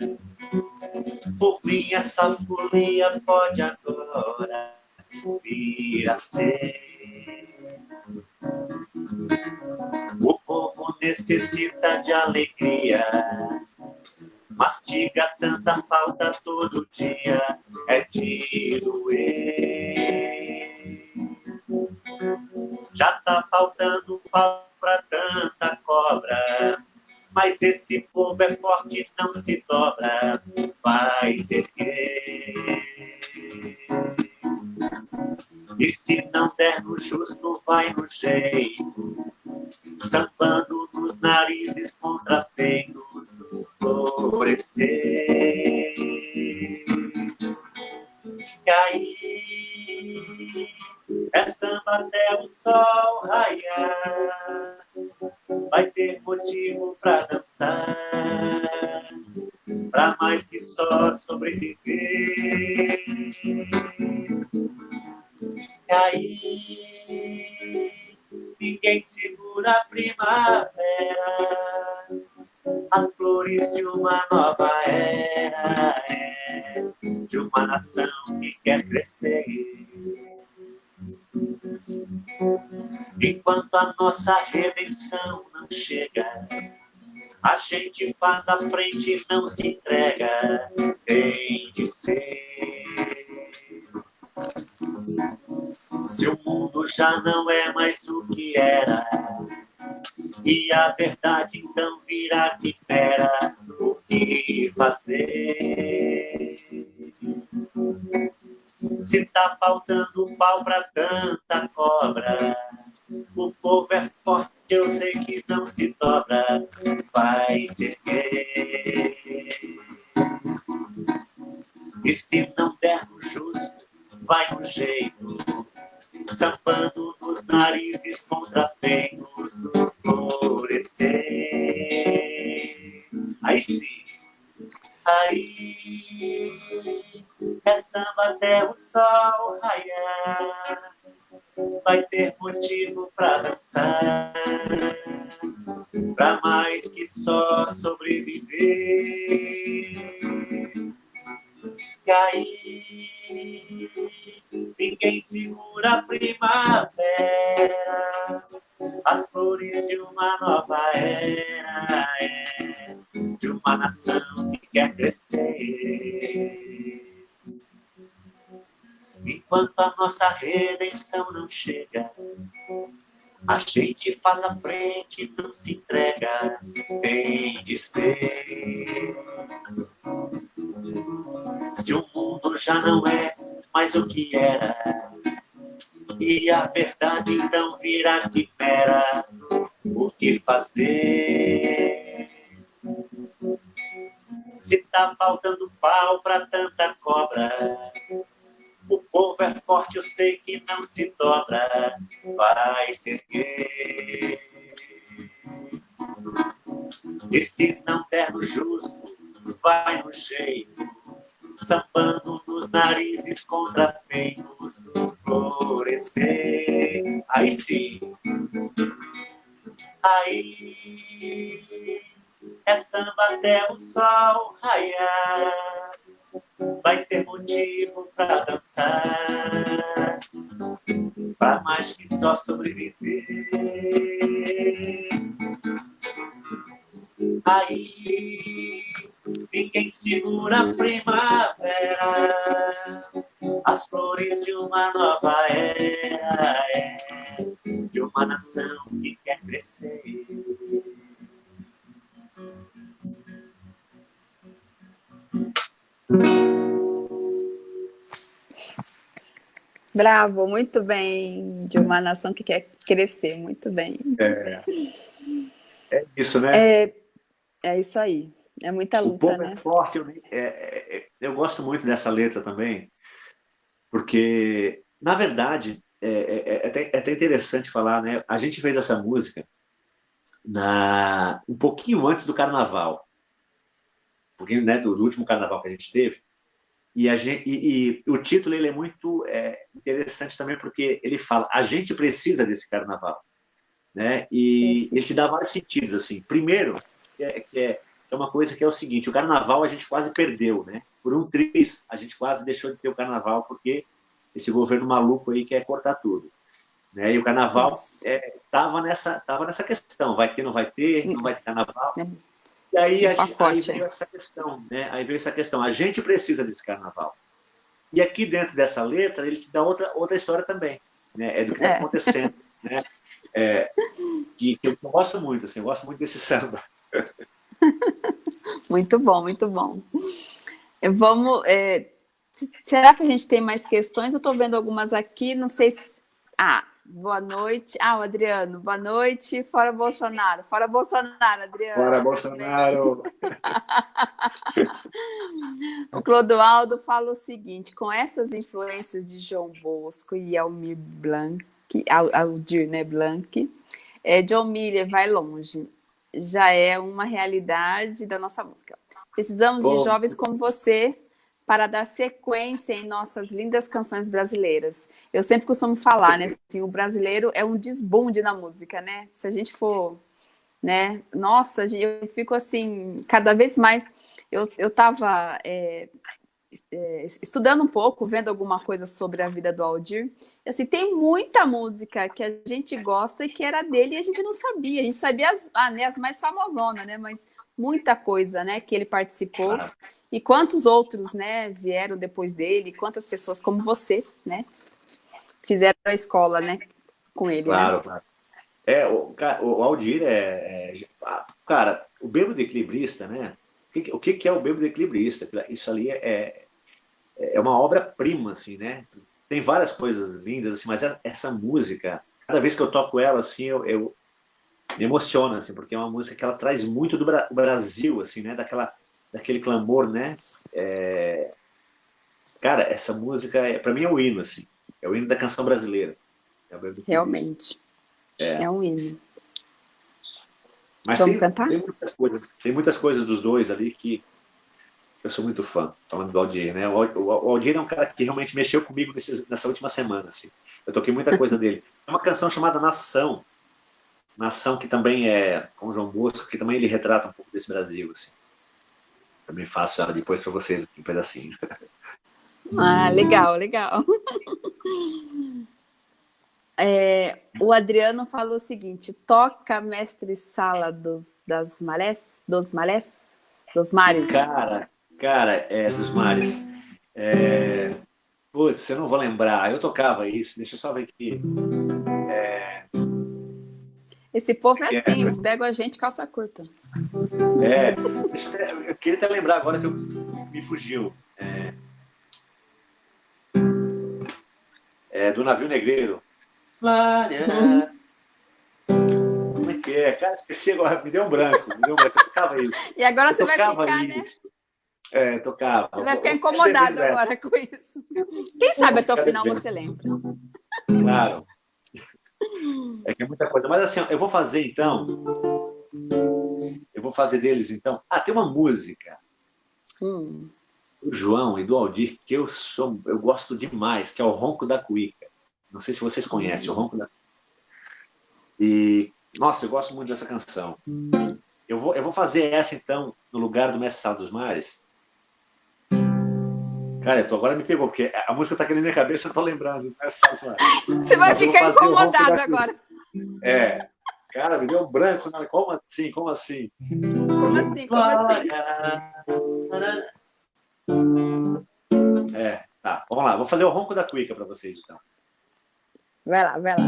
Speaker 2: Por mim essa folia pode agora vir a ser. O povo necessita de alegria mastiga tanta falta todo dia, é de doer. Já tá faltando pau pra tanta cobra, mas esse povo é forte, não se dobra, vai se erguer. E se não der no justo, vai no jeito, sambando nos narizes contra ventos florescer. E aí é samba até o sol raiar, vai ter motivo para dançar, para mais que só sobreviver. E aí ninguém segura a primavera, as flores de uma nova era, é, de uma nação que quer crescer. Enquanto a nossa redenção chega, a gente faz a frente e não se entrega, tem de ser. Se o mundo já não é mais o que era, e a verdade então virá que pera o que fazer. Se tá faltando pau pra tanta cobra, o povo é forte, eu sei que não se dobra, vai se erguer. E se não der no justo, vai no jeito, sambando nos narizes contra ventos florescer. Aí sim, aí é samba até o sol raiar, vai ter motivo para dançar, para mais que só sobreviver. Aí ninguém segura a primavera, as flores de uma nova era, é, de uma nação que quer crescer. Enquanto a nossa redenção não chega, A gente faz a frente, não se entrega, tem de ser. Se o mundo já não é mais o que era, e a verdade então virá quimera, o que fazer? Se tá faltando pau pra tanta cobra, o povo é forte, eu sei que não se dobra, vai se erguer. E se não der no justo, vai no jeito, sambando nos narizes contra feitos, florescer. Aí sim, aí. É samba até o sol raiar vai ter motivo para dançar, para mais que só sobreviver. Aí ninguém segura a primavera, as flores de uma nova era, é, de uma nação que quer crescer.
Speaker 1: Bravo, muito bem. De uma nação que quer crescer, muito bem.
Speaker 2: É, é isso, né?
Speaker 1: É, é isso aí. É muita luta,
Speaker 2: o povo
Speaker 1: né?
Speaker 2: É forte. Eu, é, é, eu gosto muito dessa letra também, porque, na verdade, é, é, é, até, é até interessante falar, né? A gente fez essa música na, um pouquinho antes do carnaval. Pouquinho né, do, do último carnaval que a gente teve. E, a gente, e, e, o título ele é muito é, interessante também porque ele fala a gente precisa desse carnaval, né? E ele te dá vários sentidos assim. Primeiro, que é, que é, é uma coisa que é o seguinte: o carnaval a gente quase perdeu, né? Por um triz a gente quase deixou de ter o carnaval porque esse governo maluco aí quer cortar tudo, né? E o carnaval estava é, nessa tava nessa questão: vai ter, não vai ter, não vai ter carnaval. É. E aí, a, aí veio essa questão, né? Aí veio essa questão. A gente precisa desse carnaval. E aqui dentro dessa letra, ele te dá outra, outra história também. Né? É do que está é. acontecendo. né? É, que, que, eu gosto muito, assim, eu gosto muito desse samba.
Speaker 1: muito bom, muito bom. Vamos. É, será que a gente tem mais questões? Eu estou vendo algumas aqui, não sei se. Ah, Boa noite. Ah, o Adriano, boa noite. Fora Bolsonaro. Fora Bolsonaro, Adriano.
Speaker 2: Fora Bolsonaro.
Speaker 1: o Clodoaldo fala o seguinte: com essas influências de João Bosco e Almir Blanc, Aldir né, Blanc, é, John Miller vai longe. Já é uma realidade da nossa música. Precisamos Bom. de jovens como você para dar sequência em nossas lindas canções brasileiras. Eu sempre costumo falar, né? Assim, o brasileiro é um desbunde na música, né? Se a gente for, né? Nossa, eu fico assim, cada vez mais. Eu estava é, é, estudando um pouco, vendo alguma coisa sobre a vida do Aldir. Assim, tem muita música que a gente gosta e que era dele e a gente não sabia. A gente sabia as, ah, né, as mais famosonas, né? Mas muita coisa, né? Que ele participou. E quantos outros, né, vieram depois dele, quantas pessoas como você, né, fizeram a escola, né, com ele,
Speaker 2: Claro,
Speaker 1: né?
Speaker 2: claro. É, o, o Aldir é, é, Cara, o bêbado equilibrista, né? O que, que é o bêbado equilibrista? Isso ali é, é, é uma obra-prima, assim, né? Tem várias coisas lindas, assim, mas essa música, cada vez que eu toco ela, assim, eu, eu me emociona, assim, porque é uma música que ela traz muito do Brasil, assim, né? Daquela daquele clamor, né? É... Cara, essa música, é, para mim, é o hino, assim. É o hino da canção brasileira.
Speaker 1: É Realmente. É. é um hino.
Speaker 2: Mas Vamos tem, cantar? Tem muitas, coisas, tem muitas coisas dos dois ali que eu sou muito fã, falando do Aldir, né? O, Aldir é um cara que realmente mexeu comigo nessa última semana, assim. Eu toquei muita coisa dele. É uma canção chamada Nação. Nação que também é, com o João Bosco, que também ele retrata um pouco desse Brasil, assim. Também faço ela depois para você, um pedacinho.
Speaker 1: Ah, legal, legal. É, o Adriano falou o seguinte: toca mestre sala dos, das marés, dos marés, dos mares.
Speaker 2: Cara, cara, é dos mares. É, putz, eu não vou lembrar. Eu tocava isso. Deixa eu só ver aqui. É,
Speaker 1: Esse povo é assim, eles pegam a gente calça curta.
Speaker 2: É, eu queria até lembrar agora que eu, me fugiu. É, é, do navio negreiro. Uhum. Como é que é? Cara, esqueci agora, me deu um branco, me deu um branco, eu tocava isso.
Speaker 1: E agora você vai ficar, isso. né?
Speaker 2: É, tocava.
Speaker 1: Você vai ficar incomodado agora com isso. Quem sabe até o final você lembra.
Speaker 2: Claro. É que é muita coisa. Mas assim, eu vou fazer então. Eu vou fazer deles então. Ah, tem uma música. Hum. Do João e do Aldir, que eu sou, eu gosto demais, que é o Ronco da Cuíca. Não sei se vocês conhecem o Ronco da E, nossa, eu gosto muito dessa canção. Eu vou, eu vou fazer essa então, no lugar do Mestre Sá dos Mares. Cara, tô, agora me pegou, porque a música tá aqui na minha cabeça, eu tô lembrando.
Speaker 1: Você vai ficar incomodado agora.
Speaker 2: É. Cara, me deu um branco. Né? Como assim? Como assim?
Speaker 1: Como assim? Como assim?
Speaker 2: É, tá. Vamos lá. Vou fazer o ronco da cuica para vocês, então.
Speaker 1: Vai lá, vai lá.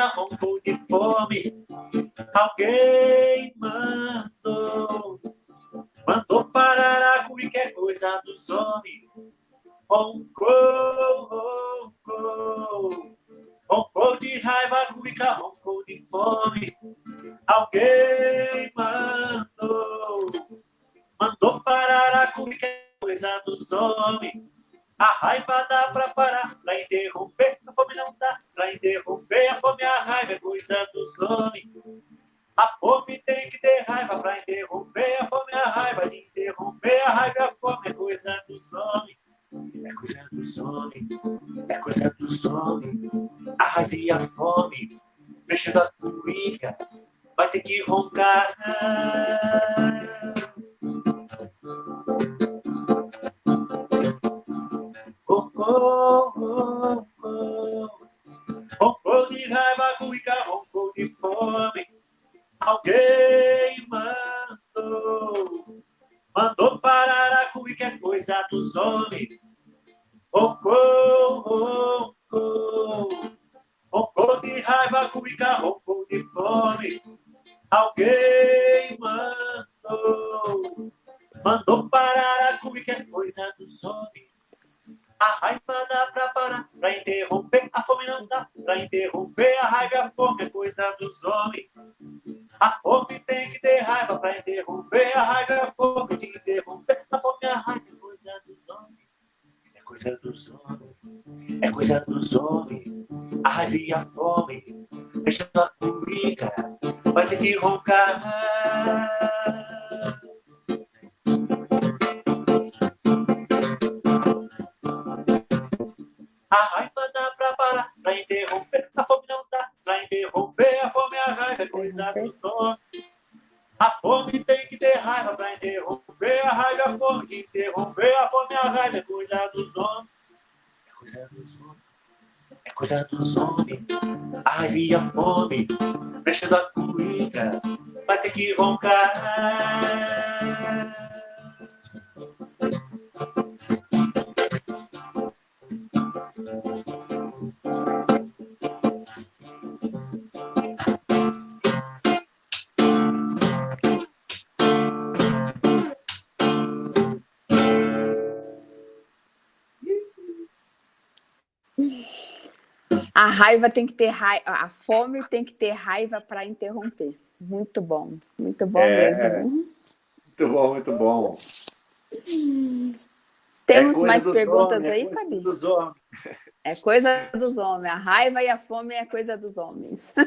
Speaker 2: Roncou de fome. Alguém mandou, mandou parar a qualquer coisa dos homens. Roncou, roncou, roncou de raiva, cuica, roncou de fome. Alguém mandou, mandou parar a qualquer coisa dos homens. A raiva tem que ter raiva, a fome tem que ter raiva
Speaker 1: para interromper. Muito bom, muito bom é, mesmo.
Speaker 2: Muito bom, muito bom.
Speaker 1: Temos é mais perguntas homens, aí, é Fabi? É coisa dos homens. A raiva e a fome é coisa dos homens.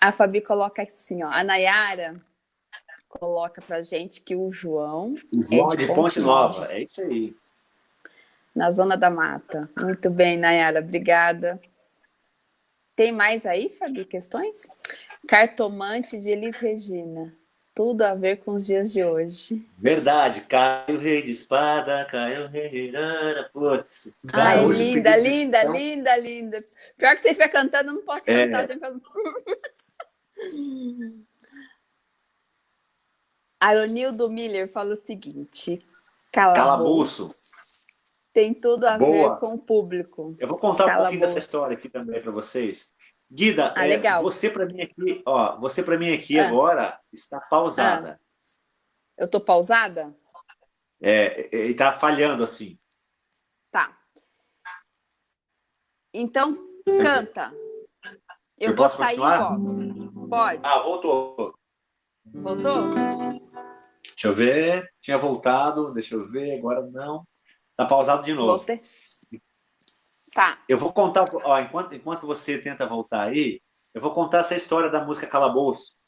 Speaker 1: a Fabi coloca assim, ó. A Nayara coloca pra gente que o João.
Speaker 2: João é de, de Ponte, Nova. Nova. É isso aí
Speaker 1: na Zona da Mata. Muito bem, Nayara, obrigada. Tem mais aí, Fabi, questões? Cartomante de Elis Regina. Tudo a ver com os dias de hoje.
Speaker 2: Verdade, caiu o rei de espada, caiu o rei de putz.
Speaker 1: Ai, linda, linda, linda, linda. Pior que você fica cantando, eu não posso é. cantar. Aronildo Miller fala o seguinte, calabouço. calabouço. Tem tudo a Boa. ver com o público.
Speaker 2: Eu vou contar calabouço. um pouquinho dessa história aqui também para vocês. Guida, ah, é, você para mim aqui, ó, você para mim aqui ah. agora está pausada. Ah.
Speaker 1: Eu estou pausada?
Speaker 2: É, e está falhando assim.
Speaker 1: Tá. Então, canta. Eu, Eu vou sair continuar? Pode.
Speaker 2: Ah, voltou.
Speaker 1: Voltou?
Speaker 2: Deixa eu ver. Tinha voltado, deixa eu ver, agora não. Está pausado de novo. Voltei.
Speaker 1: Tá.
Speaker 2: Eu vou contar, ó, enquanto, enquanto você tenta voltar aí, eu vou contar essa história da música Calabouço.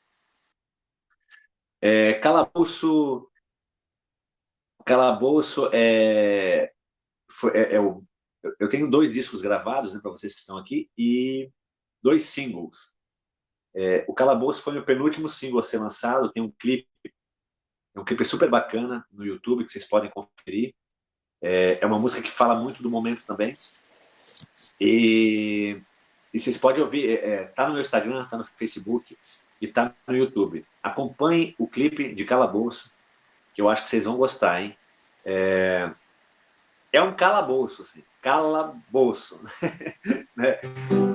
Speaker 2: É, Calabouço, Calabouço é, foi, é, é o, eu tenho dois discos gravados né, para vocês que estão aqui e dois singles. É, o Calabouço foi o penúltimo single a ser lançado, tem um clipe, um clipe super bacana no YouTube que vocês podem conferir. É, é uma música que fala muito do momento também. E, e vocês podem ouvir, é, é, tá no meu Instagram, tá no Facebook e tá no YouTube. Acompanhe o clipe de Calabouço, que eu acho que vocês vão gostar, hein? É, é um calabouço, assim, calabouço. né?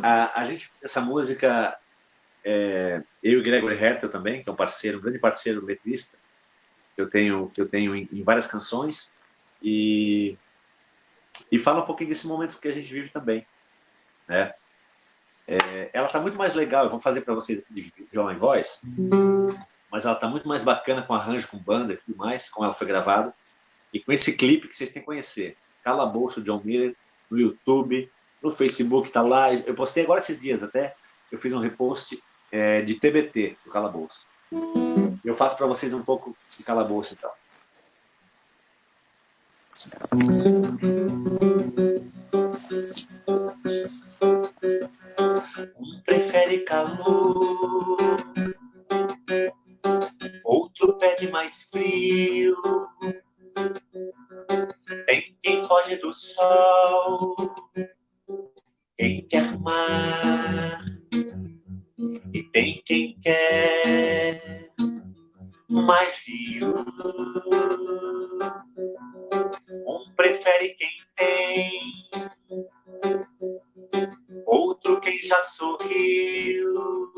Speaker 2: a, a gente, essa música, é, eu e Gregory Hertel também, que é um parceiro, um grande parceiro letrista, que eu tenho, que eu tenho em, em várias canções, e e fala um pouquinho desse momento que a gente vive também. Né? É, ela está muito mais legal, eu vou fazer para vocês aqui de violão em voz, mas ela está muito mais bacana com arranjo, com banda e tudo mais, como ela foi gravada, e com esse clipe que vocês têm que conhecer. Calabouço, John Miller, no YouTube, no Facebook, está lá. Eu postei agora esses dias até, eu fiz um repost é, de TBT do Calabouço. Eu faço para vocês um pouco de Calabouço e tal. Prefere calor, outro pede mais frio. Tem quem foge do sol, quem quer mar, e tem quem quer mais rio. Um prefere quem tem, outro quem já sorriu.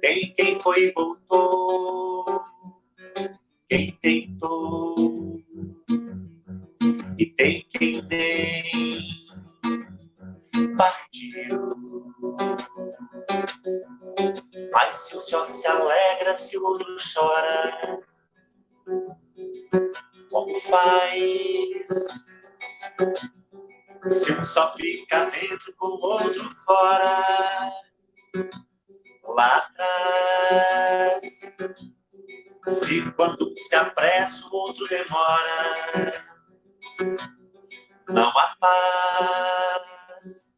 Speaker 2: Tem quem foi e voltou, quem tentou, e tem quem nem partiu. Mas se o céu se alegra, se o outro chora, como faz? Se um só fica dentro com o outro fora, lá atrás. Se quando se apressa, o outro demora, não há paz,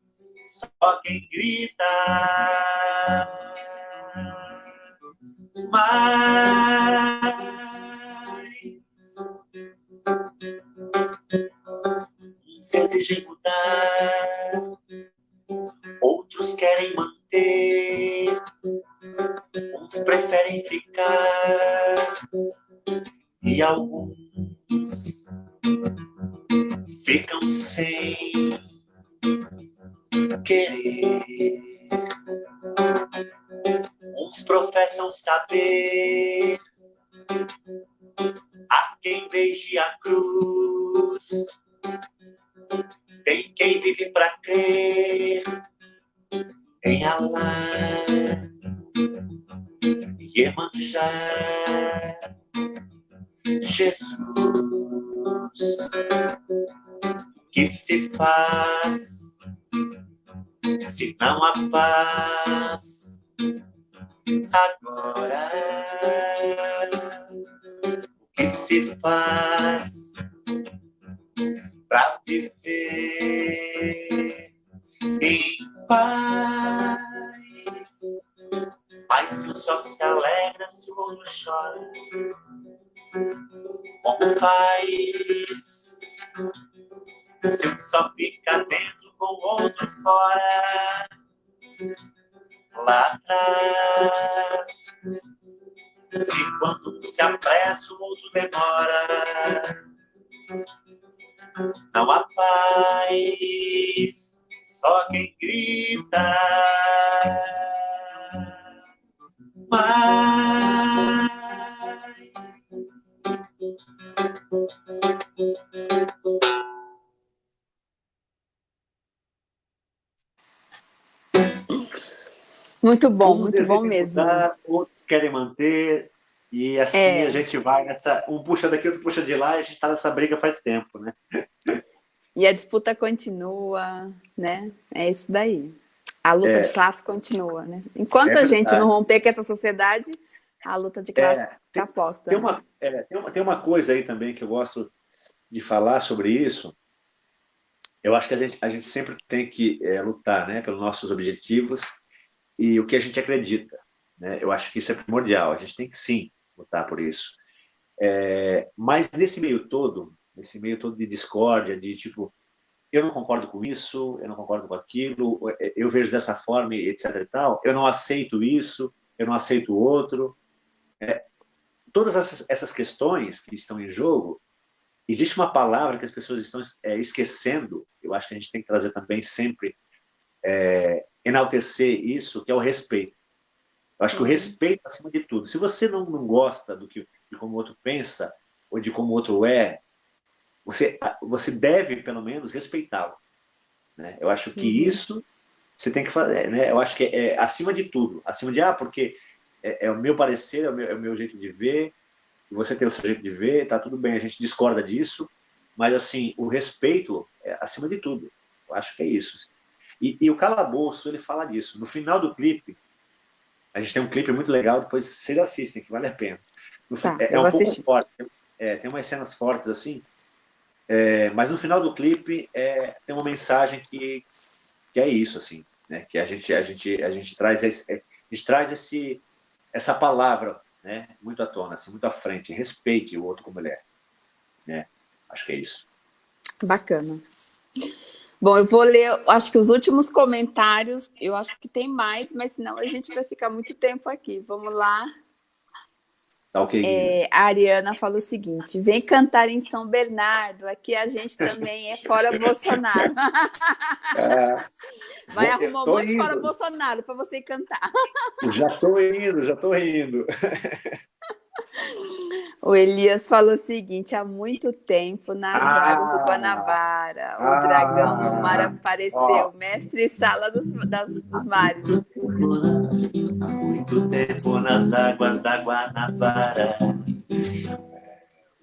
Speaker 2: só quem grita. Mas exigem mudar, outros querem manter, uns preferem ficar, e alguns ficam sem querer. Uns professam saber a quem beije a cruz. Faz se não há paz agora? que se faz para viver em paz. Mas se um só se alegra se o outro chora. Só fica dentro com o outro fora? Lá atrás, se quando um se apressa, o outro demora.
Speaker 1: Muito bom, muito bom mesmo. Mudar,
Speaker 2: outros querem manter, e assim é. a gente vai nessa. Um puxa daqui, outro puxa de lá, e a gente está nessa briga faz tempo, né?
Speaker 1: E a disputa continua, né? É isso daí. A luta é. de classe continua, né? Enquanto é a gente não romper com essa sociedade, a luta de classe está é, posta.
Speaker 2: Tem uma, é, tem, uma, tem uma coisa aí também que eu gosto de falar sobre isso. Eu acho que a gente, a gente sempre tem que é, lutar né, pelos nossos objetivos e o que a gente acredita. Né? Eu acho que isso é primordial. A gente tem que sim lutar por isso. É, mas nesse meio todo, nesse meio todo de discórdia, de tipo, eu não concordo com isso, eu não concordo com aquilo, eu vejo dessa forma, etc e tal, eu não aceito isso, eu não aceito o outro. É, todas essas, essas, questões que estão em jogo, existe uma palavra que as pessoas estão é, esquecendo, eu acho que a gente tem que trazer também sempre, é, enaltecer isso, que é o respeito. Eu acho que o uhum. respeito acima de tudo. Se você não, não gosta do que, de como o outro pensa, ou de como o outro é, você, você deve, pelo menos, respeitá-lo. Né? Eu acho que uhum. isso você tem que fazer. Né? Eu acho que é, é acima de tudo. Acima de, ah, porque é, é o meu parecer, é o meu, é o meu, jeito de ver, você tem o seu jeito de ver, tá tudo bem, a gente discorda disso, mas, assim, o respeito é acima de tudo. Eu acho que é isso. E, e o Calabouço, ele fala disso. No final do clipe, a gente tem um clipe muito legal, depois vocês assistem, que vale a pena.
Speaker 1: Tá,
Speaker 2: é, é um pouco assistir. forte, é, tem umas cenas fortes assim, é, mas no final do clipe é, tem uma mensagem que, que é isso, assim, né? que a gente, a gente, a gente traz, esse, a gente traz esse, essa palavra né? muito à tona, assim, muito à frente, respeite o outro como ele é. Né? Acho que é isso.
Speaker 1: Bacana. Bom, eu vou ler, acho que os últimos comentários, eu acho que tem mais, mas senão a gente vai ficar muito tempo aqui. Vamos lá.
Speaker 2: Tá ok.
Speaker 1: É, a Ariana falou o seguinte, vem cantar em São Bernardo, aqui a gente também é fora Bolsonaro. É, vai arrumar um monte indo. fora Bolsonaro para você cantar.
Speaker 2: Já estou indo, já estou indo.
Speaker 1: O Elias falou o seguinte, há muito tempo, nas ah, águas do Guanabara, o ah, dragão do mar apareceu, ó. mestre sala dos, das, dos mares.
Speaker 2: Há muito tempo nas águas da Guanabara,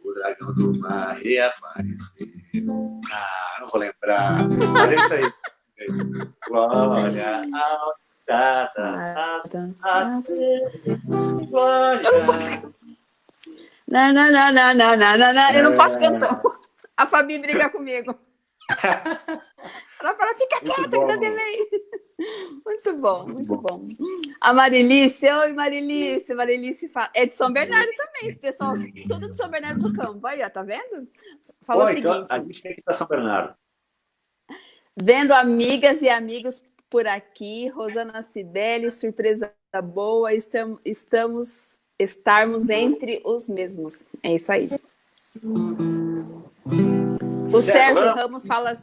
Speaker 2: o dragão do mar reapareceu. Ah, não vou lembrar, mas é isso aí. Glória ao Dada,
Speaker 1: Glória não, não, não, não, não, não, não. Eu não posso cantar. A Fabi briga comigo. Ela fala, fica quieta que dá delay. Muito bom, muito, bom. A Marilice, oi Marilice, Marilice fala, é de São Bernardo também, esse pessoal, tudo de São Bernardo do Campo, aí ó, tá vendo? Fala oi, o então, seguinte.
Speaker 2: a gente tem que São Bernardo.
Speaker 1: Vendo amigas e amigos por aqui, Rosana Cibele, surpresa boa, estamos, estamos estarmos entre os mesmos. É isso aí. O Sérgio Ramos fala,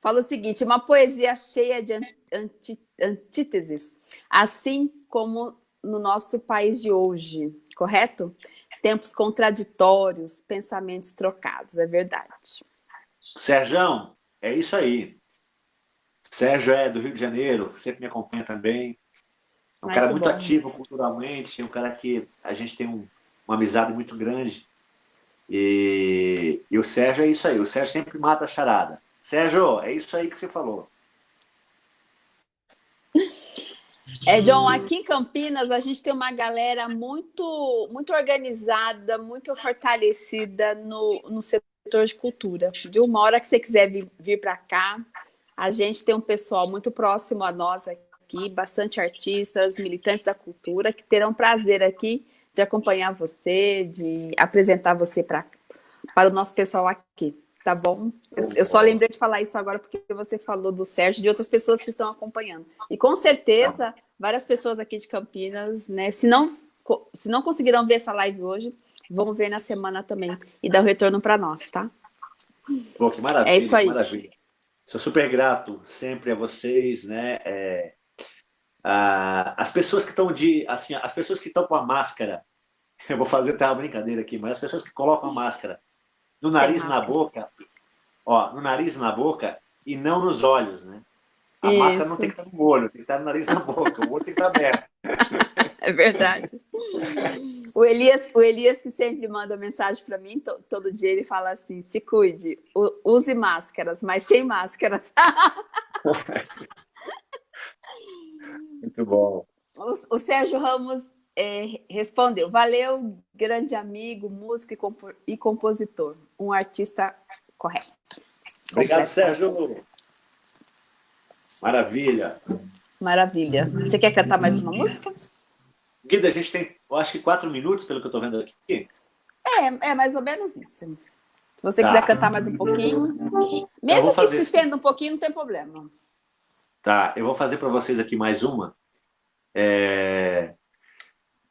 Speaker 1: fala o seguinte, uma poesia cheia de anti, antíteses, assim como no nosso país de hoje, correto? Tempos contraditórios, pensamentos trocados, é verdade.
Speaker 2: Sérgio, é isso aí. Sérgio é do Rio de Janeiro, sempre me acompanha também. É um Ai, cara muito bom. ativo culturalmente, é um cara que a gente tem um, uma amizade muito grande. E, e o Sérgio é isso aí, o Sérgio sempre mata a charada. Sérgio, é isso aí que você falou.
Speaker 1: É, John, aqui em Campinas a gente tem uma galera muito, muito organizada, muito fortalecida no, no setor de cultura. De uma hora que você quiser vir, vir para cá, a gente tem um pessoal muito próximo a nós aqui aqui, bastante artistas, militantes da cultura, que terão prazer aqui de acompanhar você, de apresentar você pra, para o nosso pessoal aqui, tá bom? Eu, eu, só lembrei de falar isso agora porque você falou do Sérgio e de outras pessoas que estão acompanhando. E com certeza, várias pessoas aqui de Campinas, né, se não, se não conseguiram ver essa live hoje, vão ver na semana também e dar o retorno para nós, tá?
Speaker 2: Pô, que maravilha, é isso aí. maravilha. Sou super grato sempre a vocês, né? É, as pessoas que estão de, assim, as pessoas que estão com a máscara, eu vou fazer até uma brincadeira aqui, mas as pessoas que colocam a máscara no nariz na boca, ó, no nariz na boca e não nos olhos, né? A Isso. máscara não tem que estar no olho, tem que estar no nariz na boca, o olho tem que estar aberto.
Speaker 1: É verdade. O Elias, o Elias que sempre manda mensagem para mim, to, todo dia ele fala assim, se cuide, use máscaras, mas sem máscaras.
Speaker 2: Muito bom.
Speaker 1: O, o Sérgio Ramos é, respondeu, valeu, grande amigo, músico e, compo e compositor, um artista correto.
Speaker 2: Obrigado, Sérgio. Maravilha.
Speaker 1: Maravilha. Você quer cantar mais uma música?
Speaker 2: Guida, a gente tem, eu acho que quatro minutos, pelo que eu estou vendo aqui.
Speaker 1: É, é mais ou menos isso. Se você tá. quiser cantar mais um pouquinho, mesmo que se estenda um pouquinho, não tem problema.
Speaker 2: Tá, eu vou fazer para vocês aqui mais uma. É...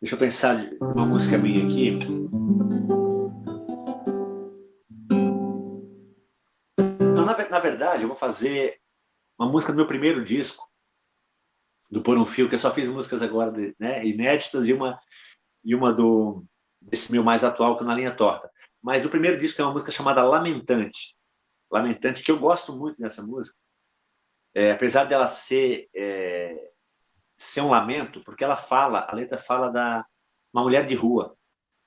Speaker 2: Deixa eu pensar uma música minha aqui. Não, na, na verdade, eu vou fazer uma música do meu primeiro disco, do Por um Fio, que eu só fiz músicas agora né, inéditas e uma, e uma do, desse meu mais atual, que é Na Linha Torta. Mas o primeiro disco é uma música chamada Lamentante. Lamentante, que eu gosto muito dessa música. É, apesar dela ser, é, ser um lamento, porque ela fala, a letra fala da uma mulher de rua,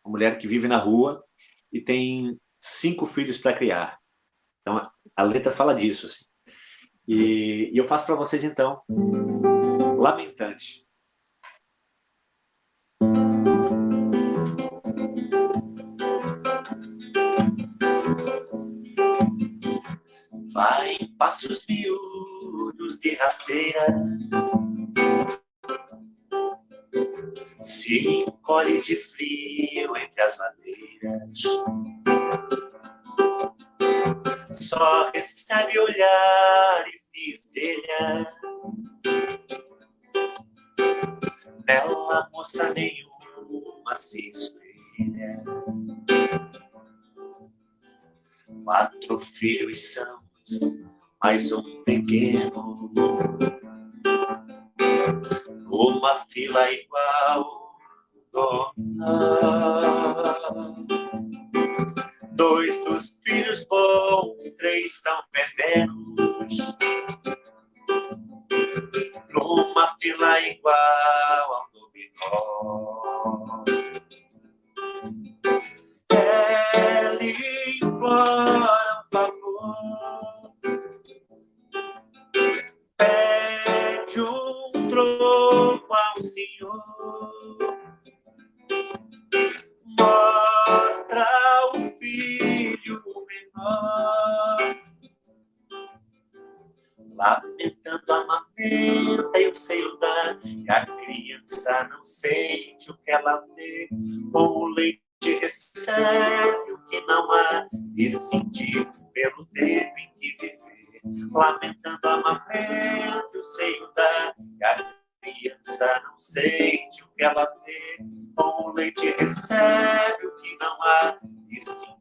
Speaker 2: uma mulher que vive na rua e tem cinco filhos para criar. Então, a letra fala disso. Assim. E, e eu faço para vocês, então, lamentante. Vai passos miúdos de rasteira Se encolhe de frio entre as madeiras Só recebe olhares de estrela Bela moça nenhuma se espelha. Quatro filhos são mais um pequeno. like wow, God. Leite recebe o que não há e sentir pelo tempo em que viver. Lamentando a mamenta e o seio da criança não sente o que ela vê. Com o leite recebe o que não há e sentir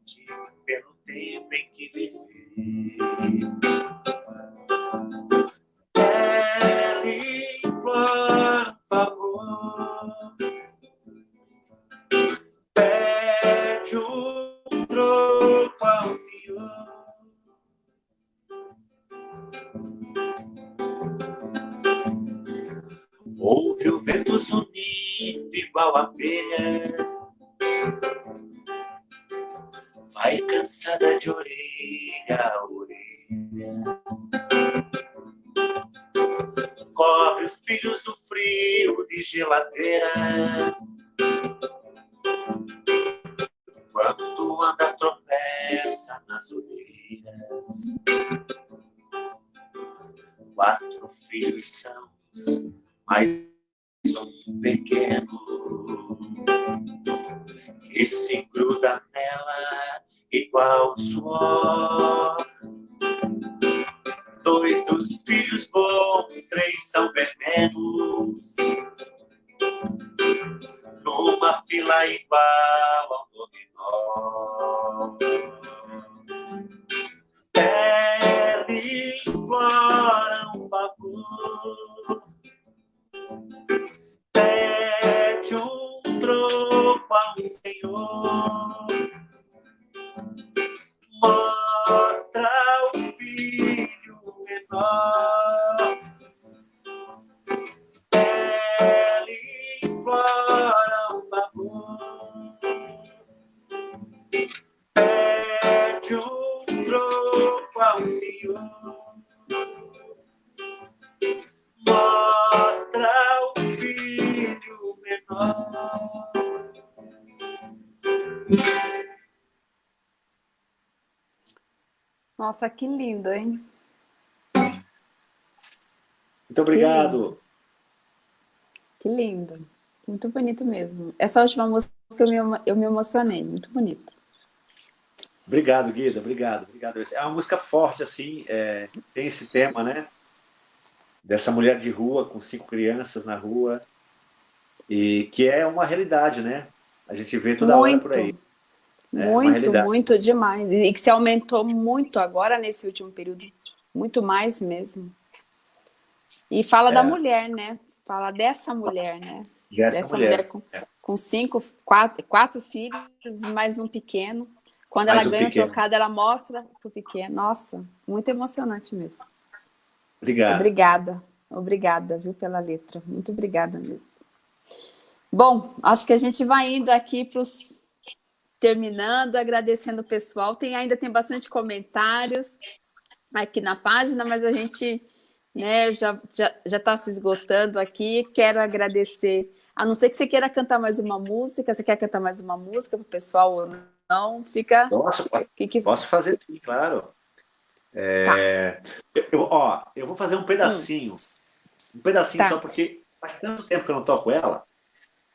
Speaker 2: abelha, vai cansada de orelha a orelha. Cobre os filhos do frio de geladeira. Quando anda tropeça nas orelhas, quatro filhos são
Speaker 1: Nossa, que lindo, hein?
Speaker 2: Muito obrigado.
Speaker 1: Que lindo. Muito bonito mesmo. Essa última música eu me, eu me emocionei. Muito bonito.
Speaker 2: Obrigado, Guida. Obrigado, obrigado. É uma música forte, assim. É, tem esse tema, né? Dessa mulher de rua, com cinco crianças na rua. E que é uma realidade, né? A gente vê toda
Speaker 1: muito,
Speaker 2: hora por aí. É
Speaker 1: muito, muito demais. E que se aumentou muito agora nesse último período. Muito mais mesmo. E fala
Speaker 2: É.
Speaker 1: da mulher, né? Fala dessa mulher, né?
Speaker 2: Dessa,
Speaker 1: Dessa
Speaker 2: mulher.
Speaker 1: mulher com,
Speaker 2: É.
Speaker 1: com cinco, quatro, quatro filhos e mais um pequeno. Quando
Speaker 2: Mais
Speaker 1: ela
Speaker 2: um
Speaker 1: ganha
Speaker 2: pequeno.
Speaker 1: o trocado, ela mostra pro pequeno. Nossa, muito emocionante mesmo.
Speaker 2: Obrigado.
Speaker 1: Obrigada. Obrigada, viu, pela letra. Muito obrigada mesmo. Bom, acho que a gente vai indo aqui para os terminando, agradecendo o pessoal. Tem ainda tem bastante comentários aqui na página, mas a gente né, já já já está se esgotando aqui. Quero agradecer. A não ser que você queira cantar mais uma música, você quer cantar mais uma música para o pessoal ou não? Fica.
Speaker 2: Nossa,
Speaker 1: Que, que...
Speaker 2: posso fazer sim, claro. É, eu, ó, eu vou fazer um pedacinho. Um pedacinho
Speaker 1: Tá.
Speaker 2: só porque faz tanto tempo que eu não toco ela.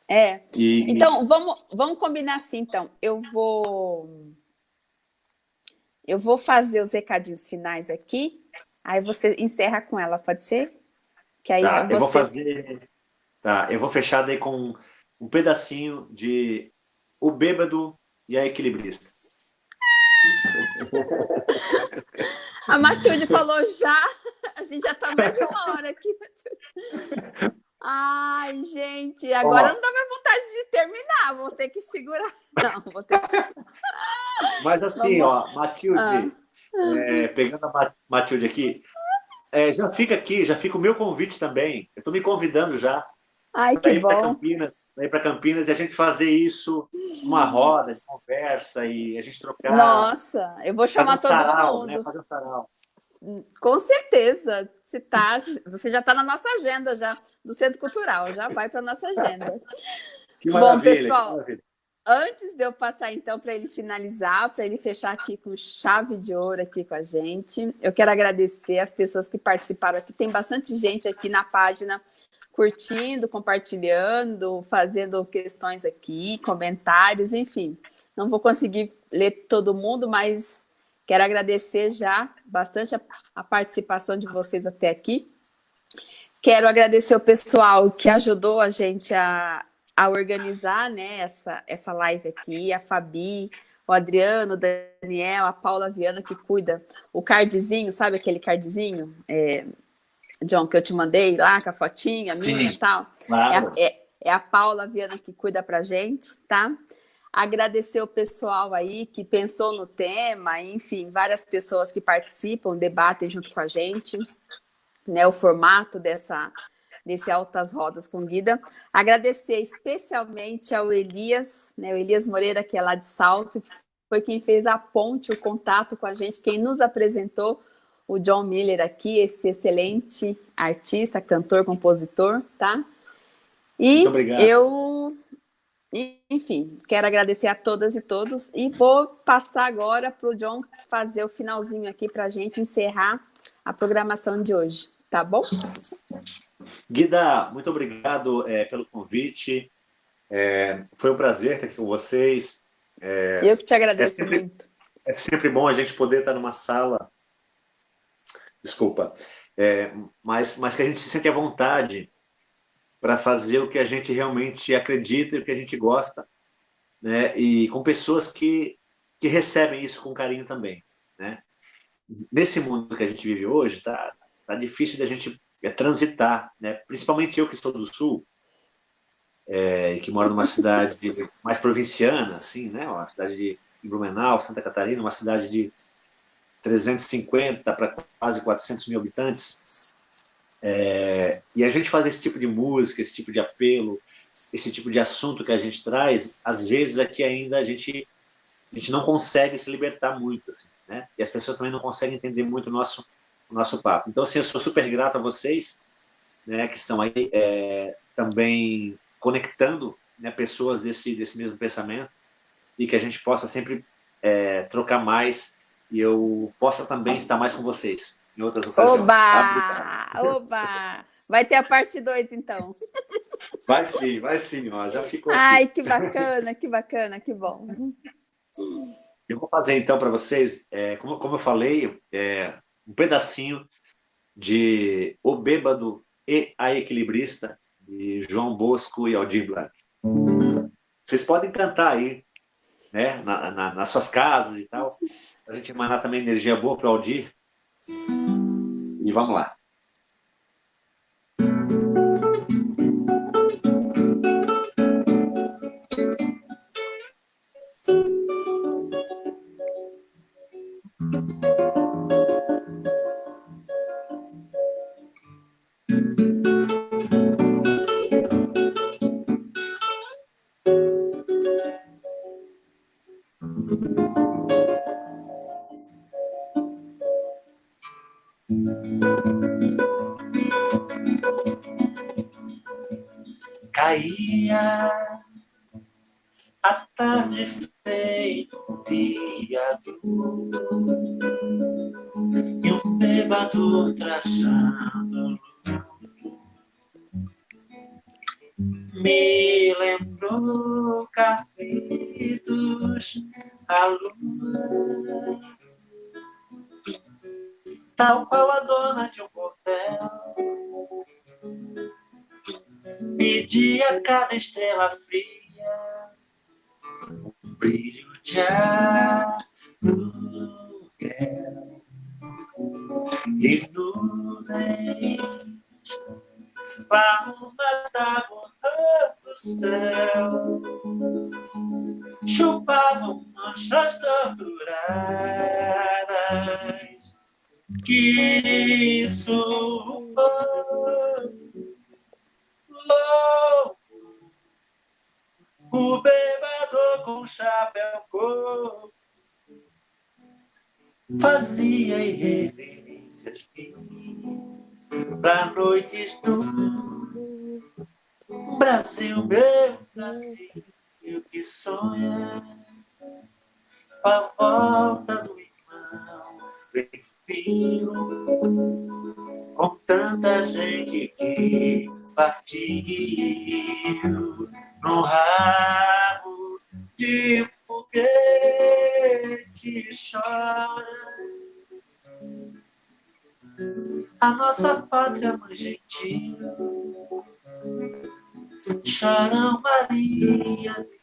Speaker 1: É.
Speaker 2: E,
Speaker 1: Então, vamos, vamos combinar assim, então. Eu vou... Eu vou fazer os recadinhos finais aqui, aí você encerra com ela, pode ser? Que aí
Speaker 2: tá,
Speaker 1: você...
Speaker 2: eu vou fazer. Tá, eu vou fechar daí com um pedacinho de O Bêbado e a Equilibrista.
Speaker 1: A Matilde falou já, a gente já tá mais de uma hora aqui, Matilde. Ai, gente, agora
Speaker 2: Ó.
Speaker 1: não dá mais vontade de terminar, vou ter que segurar. Não, vou ter
Speaker 2: Mas assim,
Speaker 1: Vamos-
Speaker 2: ó, Matilde, é, pegando a Ma- Matilde aqui, é, já fica aqui, já fica o meu convite também. Eu estou me convidando já
Speaker 1: Ai,
Speaker 2: para
Speaker 1: que
Speaker 2: ir para
Speaker 1: bom.
Speaker 2: Campinas, para ir para Campinas e a gente fazer isso, uma roda de conversa e a gente trocar.
Speaker 1: Nossa, eu vou chamar
Speaker 2: um
Speaker 1: todo
Speaker 2: sarau,
Speaker 1: mundo.
Speaker 2: né? Fazer um sarau.
Speaker 1: Com certeza. Se tá, você já está na nossa agenda já do Centro Cultural, já vai para nossa agenda.
Speaker 2: Que
Speaker 1: Bom,
Speaker 2: que
Speaker 1: pessoal,
Speaker 2: maravilha.
Speaker 1: Antes de eu passar então para ele finalizar, para ele fechar aqui com chave de ouro aqui com a gente, eu quero agradecer as pessoas que participaram aqui. Tem bastante gente aqui na página curtindo, compartilhando, fazendo questões aqui, comentários, enfim. Não vou conseguir ler todo mundo, mas quero agradecer já bastante a, a participação de vocês até aqui. Quero agradecer o pessoal que ajudou a gente a, a organizar né, essa, essa live aqui, a Fabi, o Adriano, o Daniel, a Paula Viana, que cuida o cardzinho, sabe aquele cardzinho, é, John, que eu te mandei lá com a fotinha
Speaker 2: Sim.
Speaker 1: minha e tal? É
Speaker 2: Claro.
Speaker 1: a, é- é a Paula Viana que cuida pra gente, tá? Agradecer o pessoal aí que pensou no tema, enfim, várias pessoas que participam, debatem junto com a gente, né? O formato dessa desse Altas Rodas com Guida. Agradecer especialmente ao Elias, né? O Elias Moreira, que é lá de Salto, foi quem fez a ponte, o contato com a gente, quem nos apresentou o John Miller aqui, esse excelente artista, cantor, compositor, tá? E
Speaker 2: Muito obrigado.
Speaker 1: eu, enfim, quero agradecer a todas e todos e vou passar agora para o John fazer o finalzinho aqui para a gente encerrar a programação de hoje, tá bom?
Speaker 2: Guida, muito obrigado é, pelo convite. É, foi um prazer estar aqui com vocês.
Speaker 1: É, Eu que te agradeço
Speaker 2: é sempre,
Speaker 1: muito.
Speaker 2: É sempre bom a gente poder estar numa sala, desculpa, é, mas, mas que a gente se sente à vontade para fazer o que a gente realmente acredita e o que a gente gosta, né? E com pessoas que, que recebem isso com carinho também, né? Nesse mundo que a gente vive hoje, tá, tá difícil da gente é, transitar, né? Principalmente eu que estou do Sul, é, que moro numa cidade mais provinciana, assim, né? Uma cidade de Blumenau, Santa Catarina, uma cidade de 350 para quase 400 mil habitantes. É, e a gente faz esse tipo de música, esse tipo de apelo, esse tipo de assunto que a gente traz, às vezes aqui ainda a gente, a gente não consegue se libertar muito, assim, né? E as pessoas também não conseguem entender muito o nosso, o nosso papo. Então, assim, eu sou super grato a vocês, né, que estão aí é, também conectando né, pessoas desse, desse mesmo pensamento e que a gente possa sempre é, trocar mais e eu possa também estar mais com vocês em outras ocasiões.
Speaker 1: Oba! Tá? Oba! Vai ter a parte 2, então.
Speaker 2: Vai sim, vai sim, ó, já ficou
Speaker 1: Ai, aqui. que bacana, que bacana, que bom.
Speaker 2: Eu vou fazer, então, para vocês, é, como, como eu falei, é, um pedacinho de O Bêbado e a Equilibrista, de João Bosco e Aldir Blanc. Vocês podem cantar aí, né, na, na, nas suas casas e tal, a gente mandar também energia boa para o Aldir. E vamos lá.
Speaker 3: Estrela fria, um brilho de aluguel. E nuvens, palma da borra do céu, chupavam manchas torturadas. Que foi louco o bebedor com chapéu cor. Fazia irreverências para noites do Brasil, meu Brasil, que sonha com a volta do filho, com tanta gente que partiu no rabo de foguete chora. A nossa pátria mãe gentil choram Marias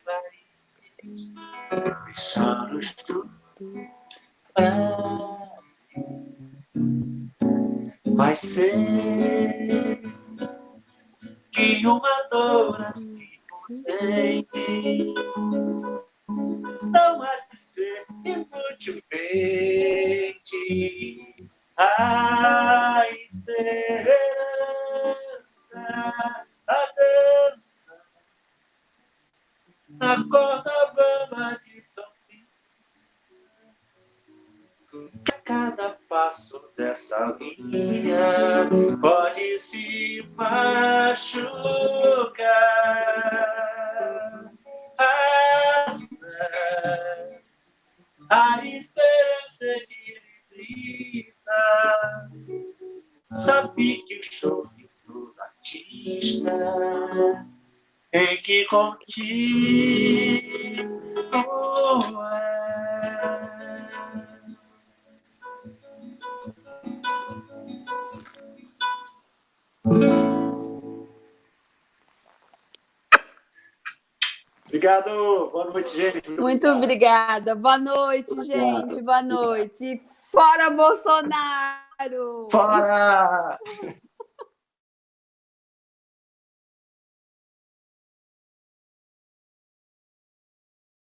Speaker 2: Obrigado. Boa noite, gente.
Speaker 1: Muito, Muito obrigada. Boa noite, gente. Boa noite. Fora Bolsonaro!
Speaker 2: Fora!